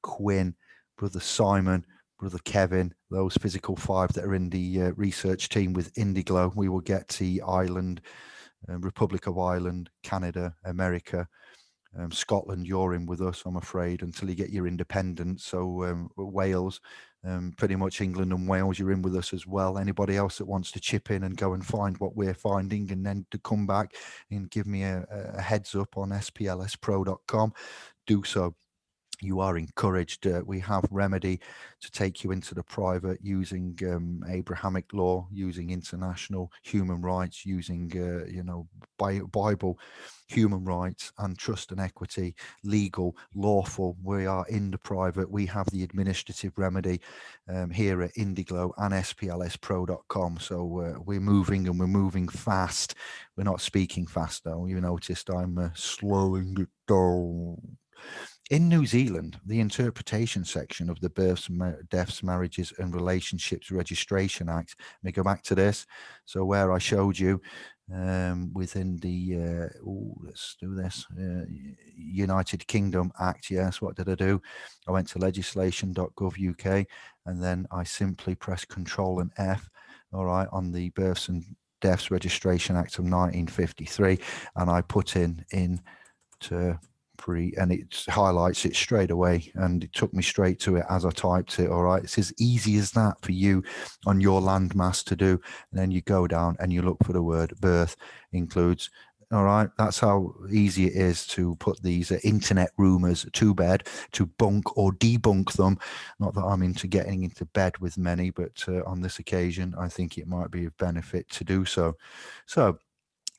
Quinn, brother Simon, brother Kevin, those physical five that are in the uh, research team with Indiglo. We will get to Ireland, uh, Republic of Ireland, Canada, America, um, Scotland. You're in with us, I'm afraid, until you get your independence. So um, Wales, um, pretty much England and Wales, you're in with us as well. Anybody else that wants to chip in and go and find what we're finding and then to come back and give me a, a heads up on splspro.com, do so you are encouraged. Uh, we have remedy to take you into the private using um, Abrahamic law, using international human rights, using uh, you know Bible human rights and trust and equity, legal, lawful. We are in the private. We have the administrative remedy um, here at Indiglo and SPLSPro.com. So uh, we're moving and we're moving fast. We're not speaking fast though. You noticed I'm uh, slowing it down in New Zealand, the interpretation section of the Births, Deaths, Marriages and Relationships Registration Act, let me go back to this. So where I showed you um, within the, uh, ooh, let's do this, uh, United Kingdom Act, yes, what did I do? I went to legislation.gov.uk and then I simply press Control and F, all right, on the Births and Deaths Registration Act of 1953 and I put in, in to pre and it highlights it straight away and it took me straight to it as I typed it all right? It's as easy as that for you on your landmass to do and then you go down and you look for the word birth includes all right? That's how easy it is to put these uh, internet rumors to bed to bunk or debunk them. Not that i'm into getting into bed with many but uh, on this occasion i think it might be of benefit to do so. So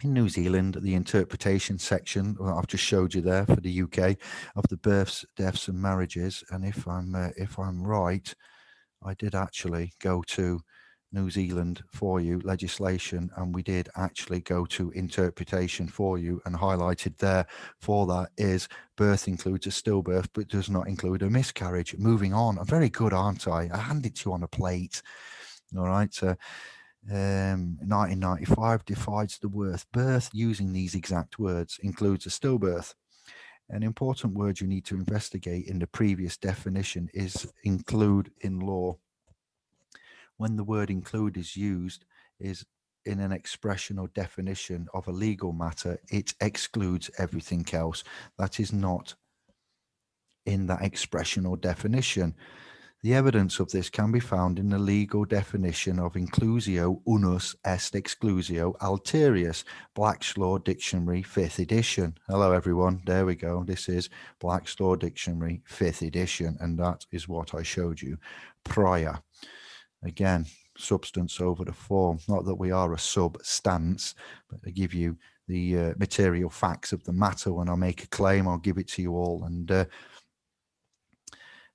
in New Zealand, the interpretation section I've just showed you there for the UK of the births, deaths, and marriages. And if I'm uh, if I'm right, I did actually go to New Zealand for you legislation, and we did actually go to interpretation for you. And highlighted there for that is birth includes a stillbirth, but does not include a miscarriage. Moving on, I'm very good, aren't I? I handed to you on a plate. All right. So um, 1995 defines the word birth using these exact words, includes a stillbirth. An important word you need to investigate in the previous definition is include in law. When the word include is used is in an expression or definition of a legal matter, it excludes everything else that is not in that expression or definition. The evidence of this can be found in the legal definition of inclusio unius est exclusio alterius, Black's Law Dictionary, 5th edition. Hello, everyone. There we go. This is Black's Law Dictionary, 5th edition, and that is what I showed you prior. Again, substance over the form. Not that we are a substance, but I give you the uh, material facts of the matter. When I make a claim, I'll give it to you all. And uh,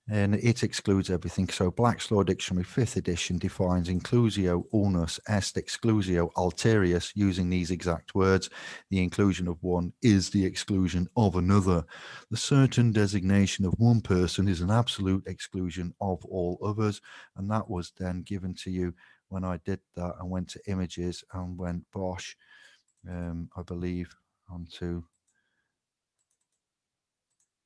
and it excludes everything. So Black's Law Dictionary, fifth edition, defines inclusio unius est exclusio alterius using these exact words. The inclusion of one is the exclusion of another. The certain designation of one person is an absolute exclusion of all others. And that was then given to you when I did that and went to images and went Bosch, um, I believe, onto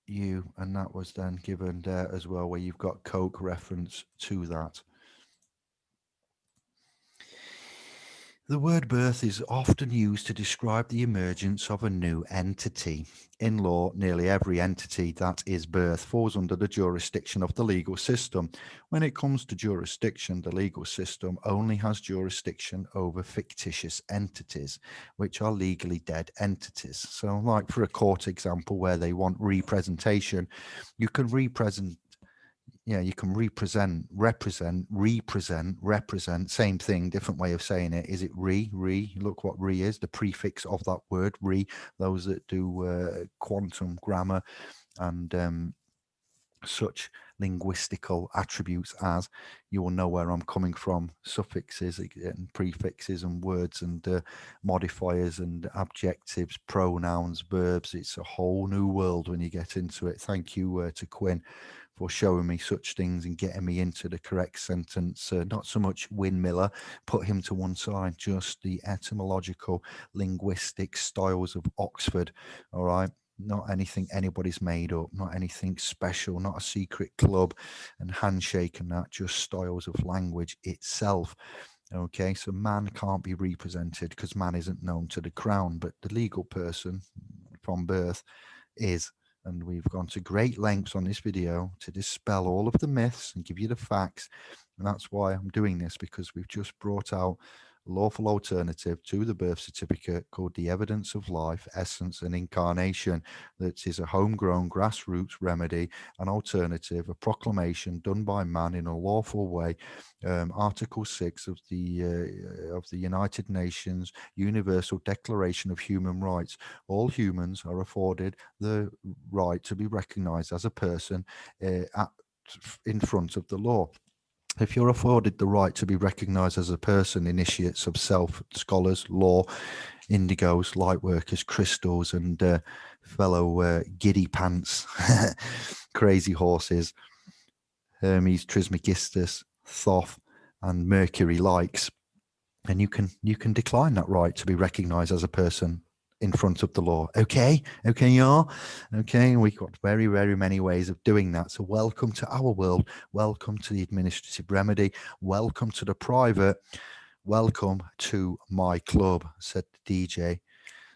you and that was then given there as well where you've got coke reference to that The word birth is often used to describe the emergence of a new entity. In law, nearly every entity that is birth falls under the jurisdiction of the legal system. When it comes to jurisdiction, the legal system only has jurisdiction over fictitious entities, which are legally dead entities. So like for a court example where they want representation, you can represent yeah, you can represent, represent, represent, represent, same thing, different way of saying it. Is it re, re, look what re is, the prefix of that word, re, those that do uh, quantum grammar and um, such linguistical attributes as you will know where I'm coming from suffixes and prefixes and words and uh, modifiers and adjectives pronouns verbs. It's a whole new world when you get into it. Thank you uh, to Quinn for showing me such things and getting me into the correct sentence. Uh, not so much Wynn Miller, put him to one side, just the etymological linguistic styles of Oxford. All right. Not anything anybody's made up, not anything special, not a secret club and handshake and that, just styles of language itself. Okay, so man can't be represented because man isn't known to the crown, but the legal person from birth is and we've gone to great lengths on this video to dispel all of the myths and give you the facts. And that's why I'm doing this because we've just brought out lawful alternative to the birth certificate called the evidence of life essence and incarnation that is a homegrown grassroots remedy an alternative a proclamation done by man in a lawful way. Um, article 6 of the uh, of the united nations universal declaration of human rights. All humans are afforded the right to be recognized as a person uh, at, in front of the law if you're afforded the right to be recognized as a person, initiates of self, scholars, law, indigos, light workers, crystals, and uh, fellow uh, giddy pants, [laughs] crazy horses, Hermes Trismegistus, Thoth, and Mercury likes, and you can you can decline that right to be recognized as a person in front of the law. Okay, okay, y'all. Okay, we've got very, very many ways of doing that. So welcome to our world. Welcome to the administrative remedy. Welcome to the private. Welcome to my club, said the DJ.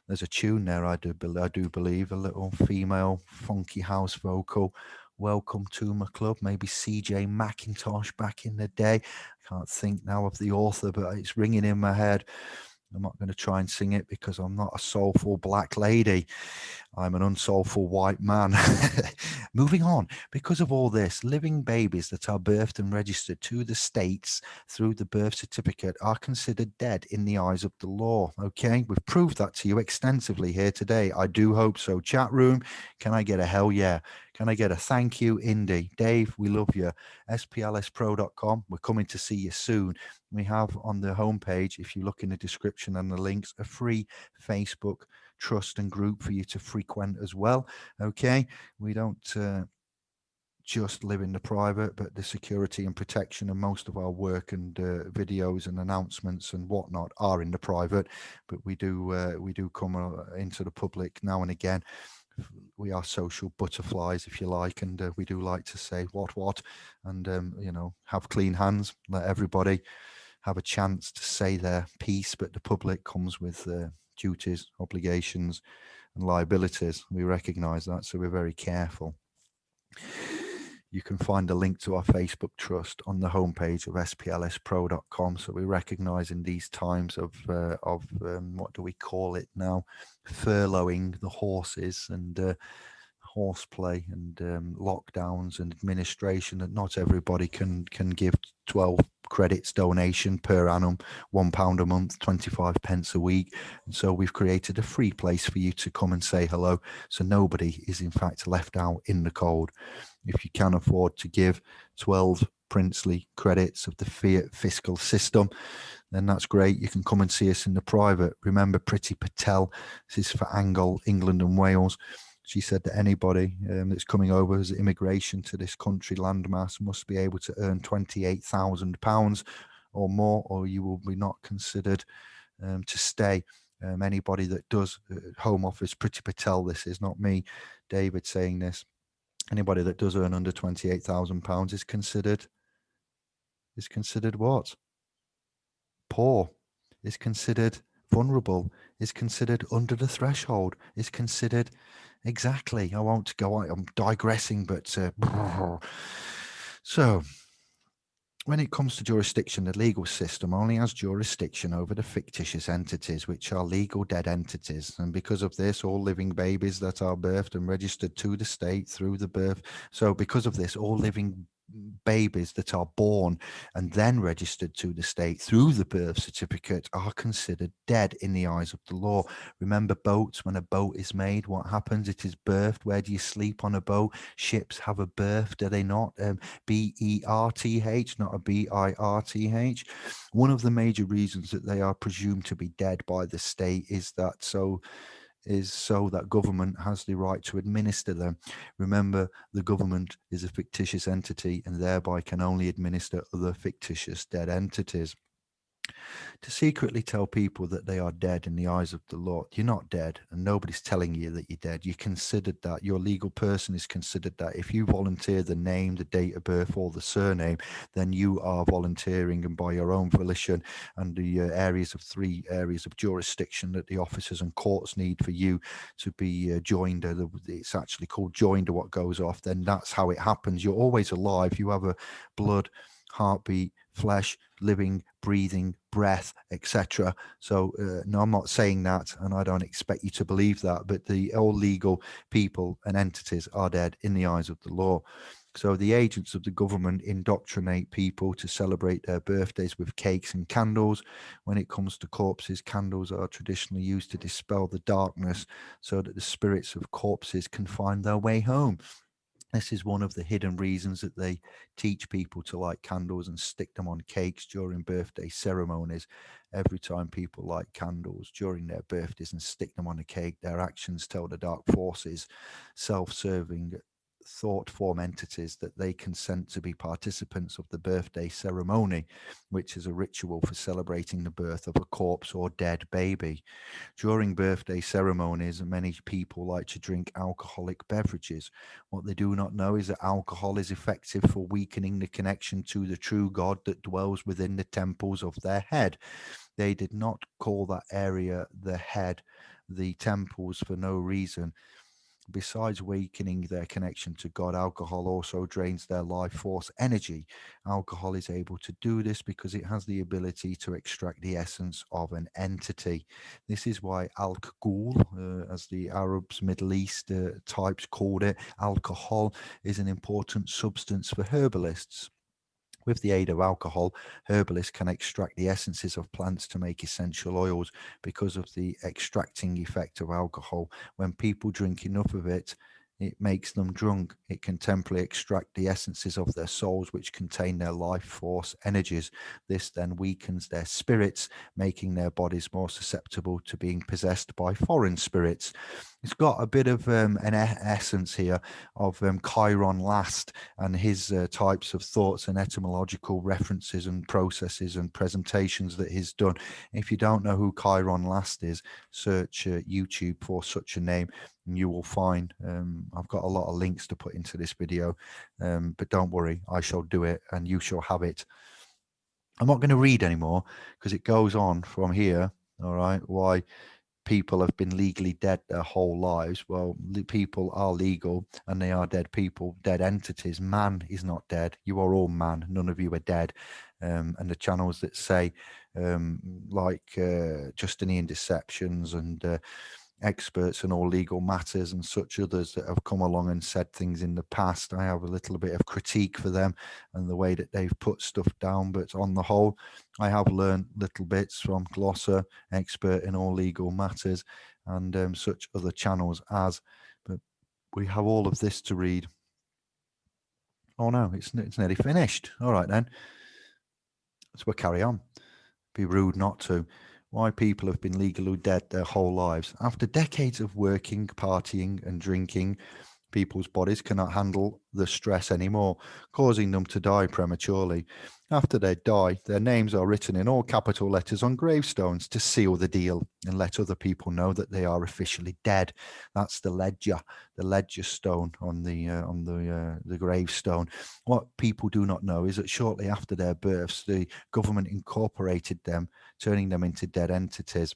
there's a tune there. I do, I do believe a little female funky house vocal. Welcome to my club. Maybe CJ Mackintosh back in the day. I can't think now of the author, but it's ringing in my head. I'm not going to try and sing it because I'm not a soulful black lady. I'm an unsoulful white man. [laughs] Moving on, because of all this, living babies that are birthed and registered to the states through the birth certificate are considered dead in the eyes of the law. Okay, we've proved that to you extensively here today. I do hope so. Chat room, can I get a hell yeah? Can I get a thank you, Indy? Dave, we love you. SPLSpro.com. We're coming to see you soon. We have on the homepage, if you look in the description and the links, a free Facebook trust and group for you to frequent as well. Okay. We don't uh, just live in the private, but the security and protection and most of our work and uh, videos and announcements and whatnot are in the private, but we do uh, we do come uh, into the public now and again we are social butterflies, if you like, and uh, we do like to say what what, and um, you know, have clean hands. Let everybody have a chance to say their piece, but the public comes with uh, duties, obligations, and liabilities. We recognise that, so we're very careful you can find a link to our Facebook trust on the homepage of splspro.com. So we recognize in these times of, uh, of um, what do we call it now, furloughing the horses and uh, horseplay and um, lockdowns and administration that not everybody can can give 12 credits donation per annum one pound a month 25 pence a week. And so we've created a free place for you to come and say hello. So nobody is in fact left out in the cold. If you can afford to give 12 princely credits of the fiat fiscal system then that's great. You can come and see us in the private. Remember Priti Patel? This is for Angle England and Wales she said that anybody um, that's coming over as immigration to this country landmass must be able to earn £28,000 or more, or you will be not considered um, to stay. Um, anybody that does uh, Home Office, Priti Patel, this is not me, David saying this. Anybody that does earn under £28,000 is considered, is considered what? Poor, is considered vulnerable, is considered under the threshold, is considered exactly. I won't go on. I'm digressing, but uh, [laughs] so when it comes to jurisdiction, the legal system only has jurisdiction over the fictitious entities, which are legal dead entities. And because of this, all living babies that are birthed and registered to the state through the birth. So because of this, all living babies that are born and then registered to the state through the birth certificate are considered dead in the eyes of the law. Remember boats, when a boat is made, what happens? It is birthed. Where do you sleep on a boat? Ships have a birth, do they not? Um, B-E-R-T-H, not a B-I-R-T-H. One of the major reasons that they are presumed to be dead by the state is that so is so that government has the right to administer them. Remember, the government is a fictitious entity and thereby can only administer other fictitious dead entities to secretly tell people that they are dead in the eyes of the Lord. You're not dead, and nobody's telling you that you're dead. You considered that. Your legal person is considered that. If you volunteer the name, the date of birth, or the surname, then you are volunteering and by your own volition and the uh, areas of three areas of jurisdiction that the officers and courts need for you to be uh, joined. Uh, it's actually called joined or what goes off. Then that's how it happens. You're always alive. You have a blood heartbeat flesh, living, breathing, breath, etc. So, uh, no, I'm not saying that, and I don't expect you to believe that, but the all legal people and entities are dead in the eyes of the law. So the agents of the government indoctrinate people to celebrate their birthdays with cakes and candles. When it comes to corpses, candles are traditionally used to dispel the darkness so that the spirits of corpses can find their way home. This is one of the hidden reasons that they teach people to light candles and stick them on cakes during birthday ceremonies. Every time people light candles during their birthdays and stick them on a cake, their actions tell the dark forces, self-serving thought form entities that they consent to be participants of the birthday ceremony, which is a ritual for celebrating the birth of a corpse or dead baby. During birthday ceremonies, many people like to drink alcoholic beverages. What they do not know is that alcohol is effective for weakening the connection to the true God that dwells within the temples of their head. They did not call that area the head the temples for no reason besides weakening their connection to God, alcohol also drains their life force energy. Alcohol is able to do this because it has the ability to extract the essence of an entity. This is why alcohol, uh, as the Arabs, Middle East uh, types called it, alcohol is an important substance for herbalists. With the aid of alcohol, herbalists can extract the essences of plants to make essential oils because of the extracting effect of alcohol. When people drink enough of it, it makes them drunk. It can temporarily extract the essences of their souls, which contain their life force energies. This then weakens their spirits, making their bodies more susceptible to being possessed by foreign spirits. It's got a bit of um, an essence here of um, Chiron Last and his uh, types of thoughts and etymological references and processes and presentations that he's done. If you don't know who Chiron Last is, search uh, YouTube for such a name you will find um, I've got a lot of links to put into this video, um, but don't worry, I shall do it and you shall have it. I'm not going to read anymore because it goes on from here. All right. Why people have been legally dead their whole lives. Well, people are legal and they are dead people, dead entities. Man is not dead. You are all man. None of you are dead. Um, and the channels that say, um, like uh, Justinian deceptions and uh, experts in all legal matters and such others that have come along and said things in the past. I have a little bit of critique for them and the way that they've put stuff down, but on the whole, I have learned little bits from Glosser, expert in all legal matters, and um, such other channels as, but we have all of this to read. Oh no, it's, it's nearly finished. All right then. So we'll carry on. Be rude not to why people have been legally dead their whole lives. After decades of working, partying, and drinking, people's bodies cannot handle the stress anymore, causing them to die prematurely. After they die, their names are written in all capital letters on gravestones to seal the deal and let other people know that they are officially dead. That's the ledger, the ledger stone on the uh, on the uh, the gravestone. What people do not know is that shortly after their births, the government incorporated them, turning them into dead entities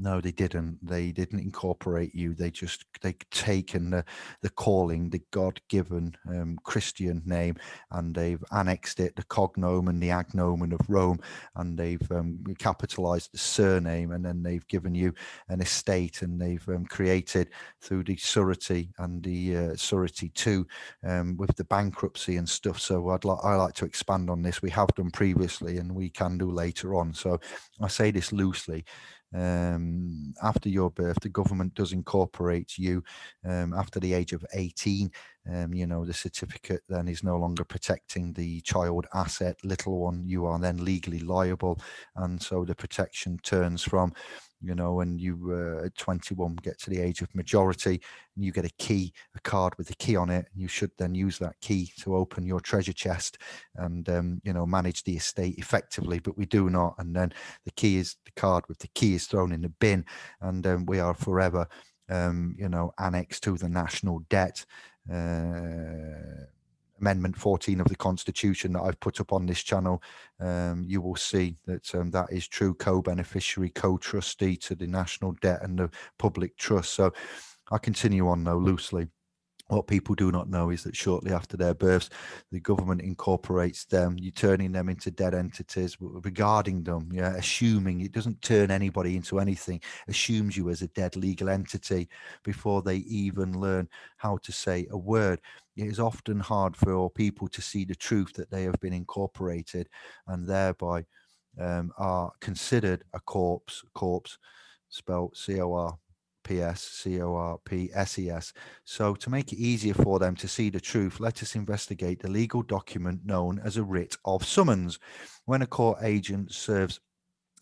no, they didn't. They didn't incorporate you. They just they taken the the calling, the God given um, Christian name, and they've annexed it, the cognomen, the agnomen of Rome, and they've um, capitalized the surname, and then they've given you an estate, and they've um, created through the surety and the uh, surety two um, with the bankruptcy and stuff. So I'd like I like to expand on this. We have done previously, and we can do later on. So I say this loosely um, after your birth, the government does incorporate you um, after the age of 18. Um, you know, the certificate then is no longer protecting the child asset, little one, you are then legally liable. And so the protection turns from you know, and you uh, at 21 get to the age of majority and you get a key, a card with a key on it, and you should then use that key to open your treasure chest and, um, you know, manage the estate effectively, but we do not. And then the key is the card with the key is thrown in the bin and um, we are forever, um, you know, annexed to the national debt. Uh, Amendment 14 of the Constitution that I've put up on this channel, um, you will see that um, that is true co-beneficiary, co-trustee to the national debt and the public trust. So I continue on though loosely. What people do not know is that shortly after their births, the government incorporates them, you're turning them into dead entities, regarding them, yeah, assuming it doesn't turn anybody into anything, assumes you as a dead legal entity before they even learn how to say a word. It is often hard for people to see the truth that they have been incorporated and thereby um, are considered a corpse, corpse spelled C-O-R P-S-C-O-R-P-S-E-S. So to make it easier for them to see the truth, let us investigate the legal document known as a writ of summons. When a court agent serves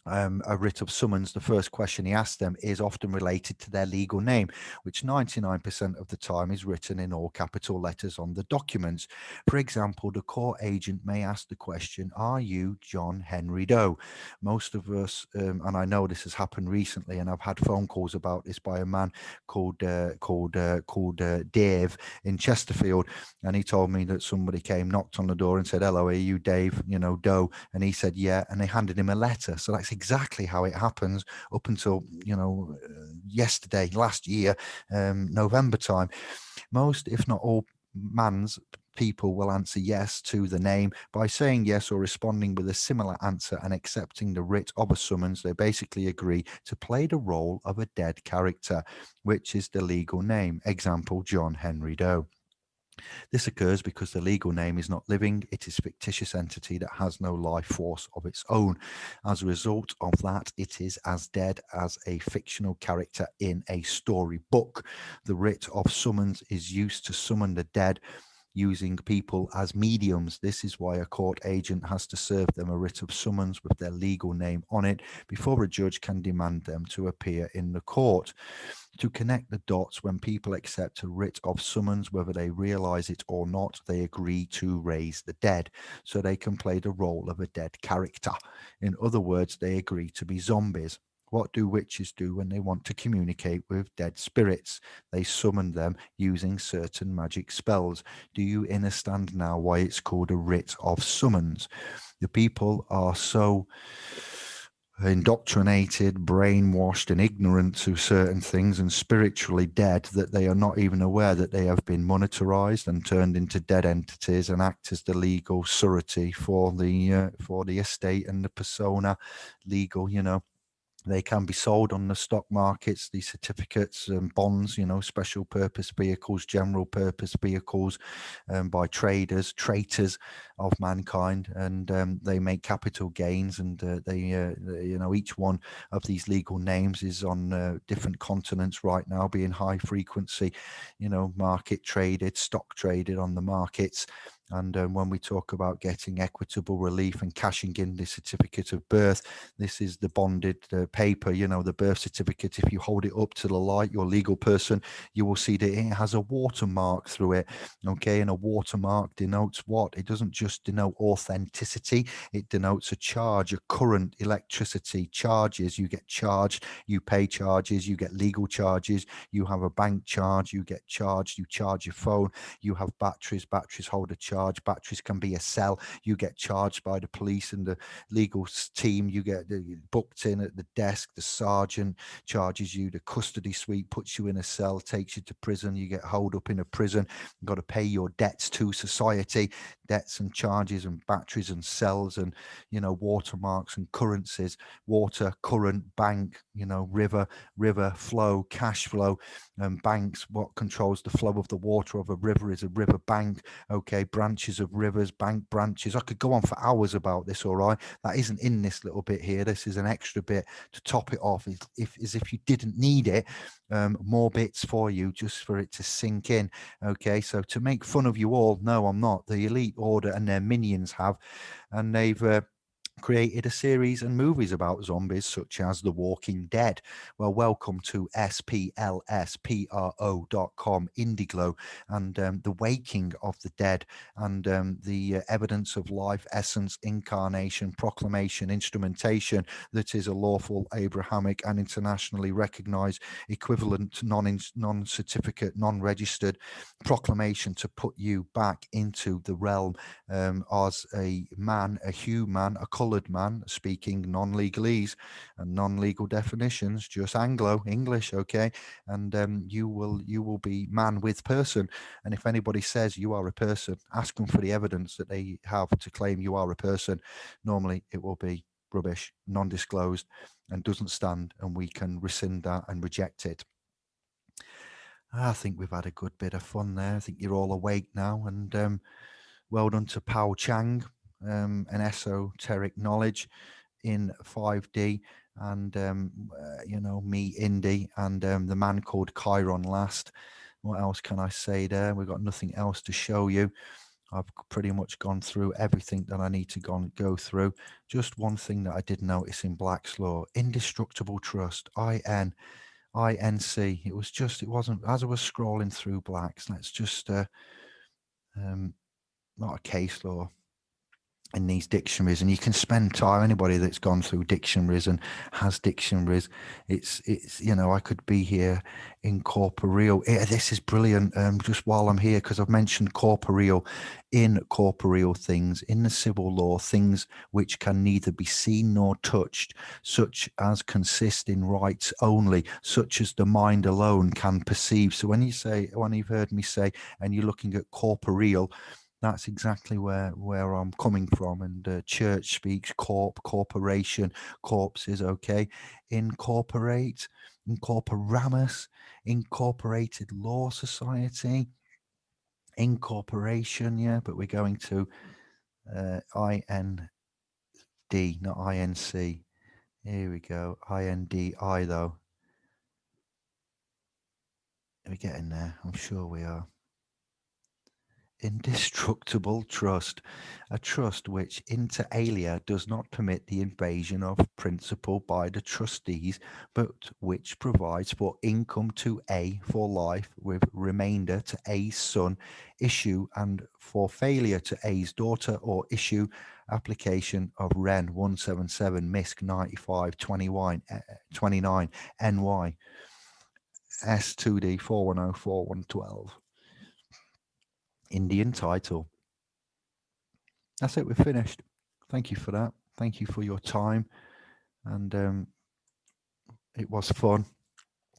um, a writ of summons, the first question he asks them is often related to their legal name, which 99% of the time is written in all capital letters on the documents. For example, the court agent may ask the question, are you John Henry Doe? Most of us, um, and I know this has happened recently, and I've had phone calls about this by a man called uh, called uh, called uh, Dave in Chesterfield, and he told me that somebody came, knocked on the door and said, hello, are you Dave, you know, Doe? And he said, yeah, and they handed him a letter. So that's exactly how it happens up until, you know, uh, yesterday, last year, um, November time. Most, if not all, man's people will answer yes to the name by saying yes or responding with a similar answer and accepting the writ of a summons. They basically agree to play the role of a dead character which is the legal name. Example john henry doe this occurs because the legal name is not living, it is a fictitious entity that has no life force of its own. As a result of that, it is as dead as a fictional character in a story book. The writ of summons is used to summon the dead using people as mediums. This is why a court agent has to serve them a writ of summons with their legal name on it before a judge can demand them to appear in the court. To connect the dots, when people accept a writ of summons, whether they realize it or not, they agree to raise the dead so they can play the role of a dead character. In other words, they agree to be zombies. What do witches do when they want to communicate with dead spirits? They summon them using certain magic spells. Do you understand now why it's called a writ of summons? The people are so indoctrinated, brainwashed, and ignorant to certain things and spiritually dead that they are not even aware that they have been monetarized and turned into dead entities and act as the legal surety for the uh, for the estate and the persona legal, you know they can be sold on the stock markets, these certificates and bonds, you know, special purpose vehicles, general purpose vehicles um, by traders, traitors of mankind. And um, they make capital gains. And uh, they, uh, you know, each one of these legal names is on uh, different continents right now, being high frequency, you know, market traded, stock traded on the markets. And um, when we talk about getting equitable relief and cashing in the certificate of birth, this is the bonded uh, paper, you know, the birth certificate. If you hold it up to the light, your legal person, you will see that it has a watermark through it. Okay. And a watermark denotes what? It doesn't just denote authenticity, it denotes a charge, a current, electricity, charges. You get charged, you pay charges, you get legal charges, you have a bank charge, you get charged, you charge your phone, you have batteries, batteries hold a charge charge. Batteries can be a cell. You get charged by the police and the legal team. You get booked in at the desk. The sergeant charges you. The custody suite puts you in a cell, takes you to prison. You get holed up in a prison. You've got to pay your debts to society, debts and charges and batteries and cells and, you know, watermarks and currencies, water, current, bank, you know, river, river flow, cash flow, and banks. What controls the flow of the water of a river is a river bank. Okay, branches of rivers, bank branches. I could go on for hours about this, all right? That isn't in this little bit here. This is an extra bit to top it off, if, if as if you didn't need it, um, more bits for you just for it to sink in. Okay, so to make fun of you all, no, I'm not. The Elite Order and their minions have, and they've uh, created a series and movies about zombies such as The Walking Dead. Well, welcome to splspro.com, Indiglo, and um, The Waking of the Dead, and um, the uh, evidence of life, essence, incarnation, proclamation, instrumentation that is a lawful Abrahamic and internationally recognized equivalent non non-certificate, non-registered proclamation to put you back into the realm um, as a man, a human, a color coloured man speaking non-legalese and non-legal definitions, just Anglo English, okay? And um, you will you will be man with person. And if anybody says you are a person, ask them for the evidence that they have to claim you are a person. Normally, it will be rubbish, non-disclosed, and doesn't stand, and we can rescind that and reject it. I think we've had a good bit of fun there. I think you're all awake now, and um, well done to Pao Chang um, an esoteric knowledge in 5D and um, uh, you know me Indy and um, the man called Chiron last. What else can I say there? We've got nothing else to show you. I've pretty much gone through everything that I need to go, go through. Just one thing that I did notice in Black's law indestructible trust IN INC it was just it wasn't as I was scrolling through Blacks let's just uh, um, not a case law in these dictionaries and you can spend time anybody that's gone through dictionaries and has dictionaries it's it's you know i could be here in corporeal yeah, this is brilliant um, just while i'm here because i've mentioned corporeal incorporeal things in the civil law things which can neither be seen nor touched such as consist in rights only such as the mind alone can perceive. So when you say when you've heard me say and you're looking at corporeal that's exactly where where I'm coming from. And uh, church speaks corp, corporation, corpses. Okay, incorporate, incorporamus, incorporated law society, incorporation. Yeah, but we're going to uh, I N D, not I N C. Here we go. I N D I though. Are we getting there? I'm sure we are indestructible trust, a trust which inter alia does not permit the invasion of principal by the trustees, but which provides for income to A for life with remainder to A's son, issue and for failure to A's daughter or issue application of REN 177 MISC 95 eh, eh, 29, 29 NY S2D 4104 Indian title. That's it. We're finished. Thank you for that. Thank you for your time. And um, it was fun.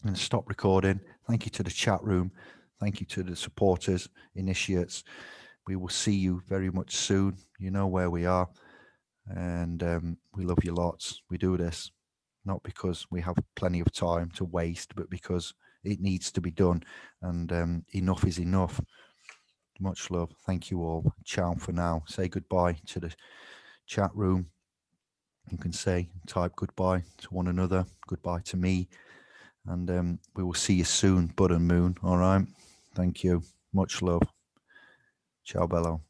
And stop recording. Thank you to the chat room. Thank you to the supporters, initiates. We will see you very much soon. You know where we are. And um, we love you lots. We do this not because we have plenty of time to waste, but because it needs to be done. And um, enough is enough. Much love. Thank you all. Ciao for now. Say goodbye to the chat room. You can say, type goodbye to one another, goodbye to me. And um, we will see you soon, Bud and Moon. All right. Thank you. Much love. Ciao, Bello.